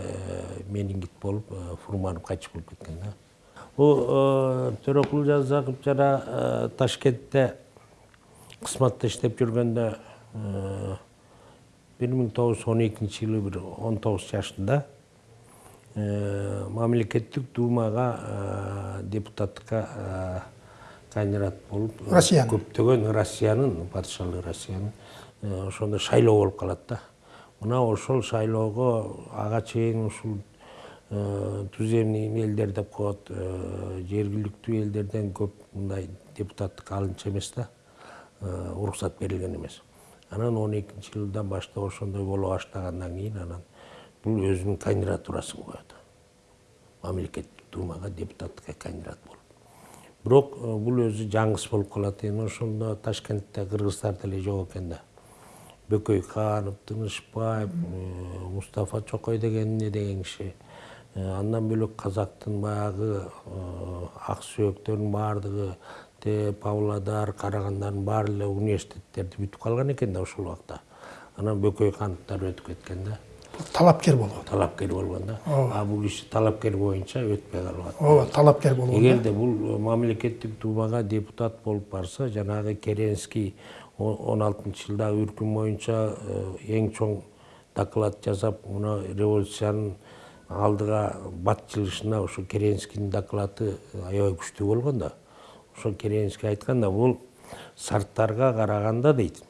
S2: менингит болуп фурманов кайтыш болуп кеткен да. Бул э, төрөкул жанызаков жана ташкентте кызматта иштеп жүргөндө бир миң тогуз жүз он экинчи жылы бир он тогуз жашында мамлекеттик думага депутаттыкка кандидат болуп
S1: Россиянын.
S2: көптөгөн россиянын падышалык россиянын ошондо шайлоо болуп калат да мына ошол шайлоого ага чейин ушул туземный элдер деп коет э, жергиликтүү элдерден көп мындай депутаттыкка алынчу эмес да. Э, уруксат берилген эмес. Анан он экинчи жылдан баштап ошондой боло баштагандан кийин анан бул өзүнүн кандидатурасын коет мамлекеттик думага депутаттыкка кандидат болуп. Бирок э, бул өзү жаңгыс болуп калат. Эми ошондо ташкентте кыргыздар деле жок экен да. Бөкөйханов тынышбаев э, мустафа чокой деген эмне деген киши. Э, андан бөлөк казактын баягы э, ак сөөктөрүнүн баардыгы те павлодар карагандардын баары эле университеттерди бүтүп калган экен да ошол убакта. Анан бөкөйхановдор өтүп кеткен да.
S1: Талапкер болгон.
S2: Талапкер болгон да. А бул киши талапкер боюнча өтпөй калып атат
S1: ооба талапкер болгон
S2: эгерде бул мамлекеттик думага депутат болуп барса жанагы керенский он алтынчы жылдагы үркүм боюнча э, эң чоң доклад жасап мына революциянын алдыга бат жылышына ошо керенскийдин доклады аябай күчтүү болгон да. Ошо керенский айткан да бул сарттарга караганда дейт.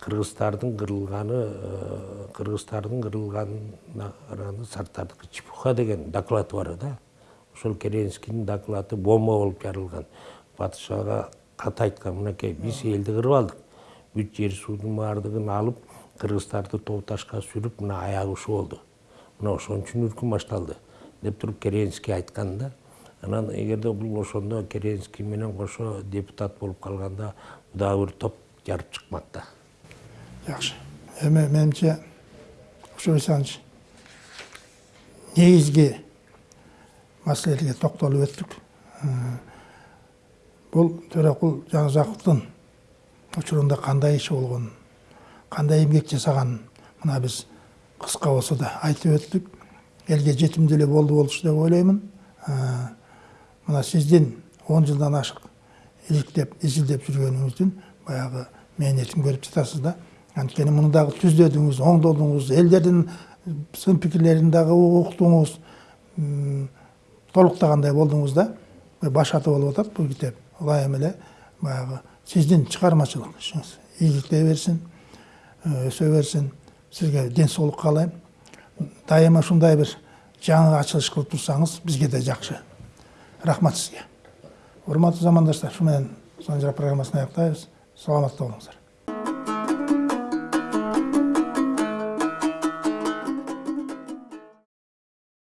S2: Кыргыздардын кырылганы э, кыргыздардын кырылганына караганда сарттардыкы чепуха деген доклады бар да. Ошол керенскийдин доклады бомба болуп жарылган. Падышага кат айткан мынакей биз элди кырып алдык. Бүт жер суудун баардыгын алып кыргыздарды тоо ташка сүрүп мына аягы ушу болду. Мына ошон үчүн үркүн башталды деп туруп керенский айткан да анан эгерде бул ошондо керенский менен кошо депутат болуп калганда дагы бир топ жарып чыкмак да
S1: жакшы эми менимче исанович негизги маселелерге токтолуп өттүк бул төрөкул жаназаковдун учурунда кандай иши болгонун кандай эмгек жасаганын мына биз кыска болсо да айтып өттүк элге жетимдүү эле болду болчу деп ойлоймун мына сиздин он жылдан ашык иликтеп изилдеп жүргөнүңүздүн баягы мээнетин көрүп жатасыз да. Анткени муну дагы түздөдүңүз оңдодуңуз элдердин сын пикирлерин дагы уктуңуз толуктагандай болдуңуз да. Баш аты болуп атат бул китеп ылайым эле баягы сиздин чыгармачылык ишиңиз ийгиликтей берсин өсө берсин сизге ден соолук каалайм дайыма ушундай бир жаңы ачылыш кылып турсаңыз бизге да жакшы рахмат сизге урматтуу замандаштар ушу менен сонжра программасын аяктайбыз саламатта болуңуздар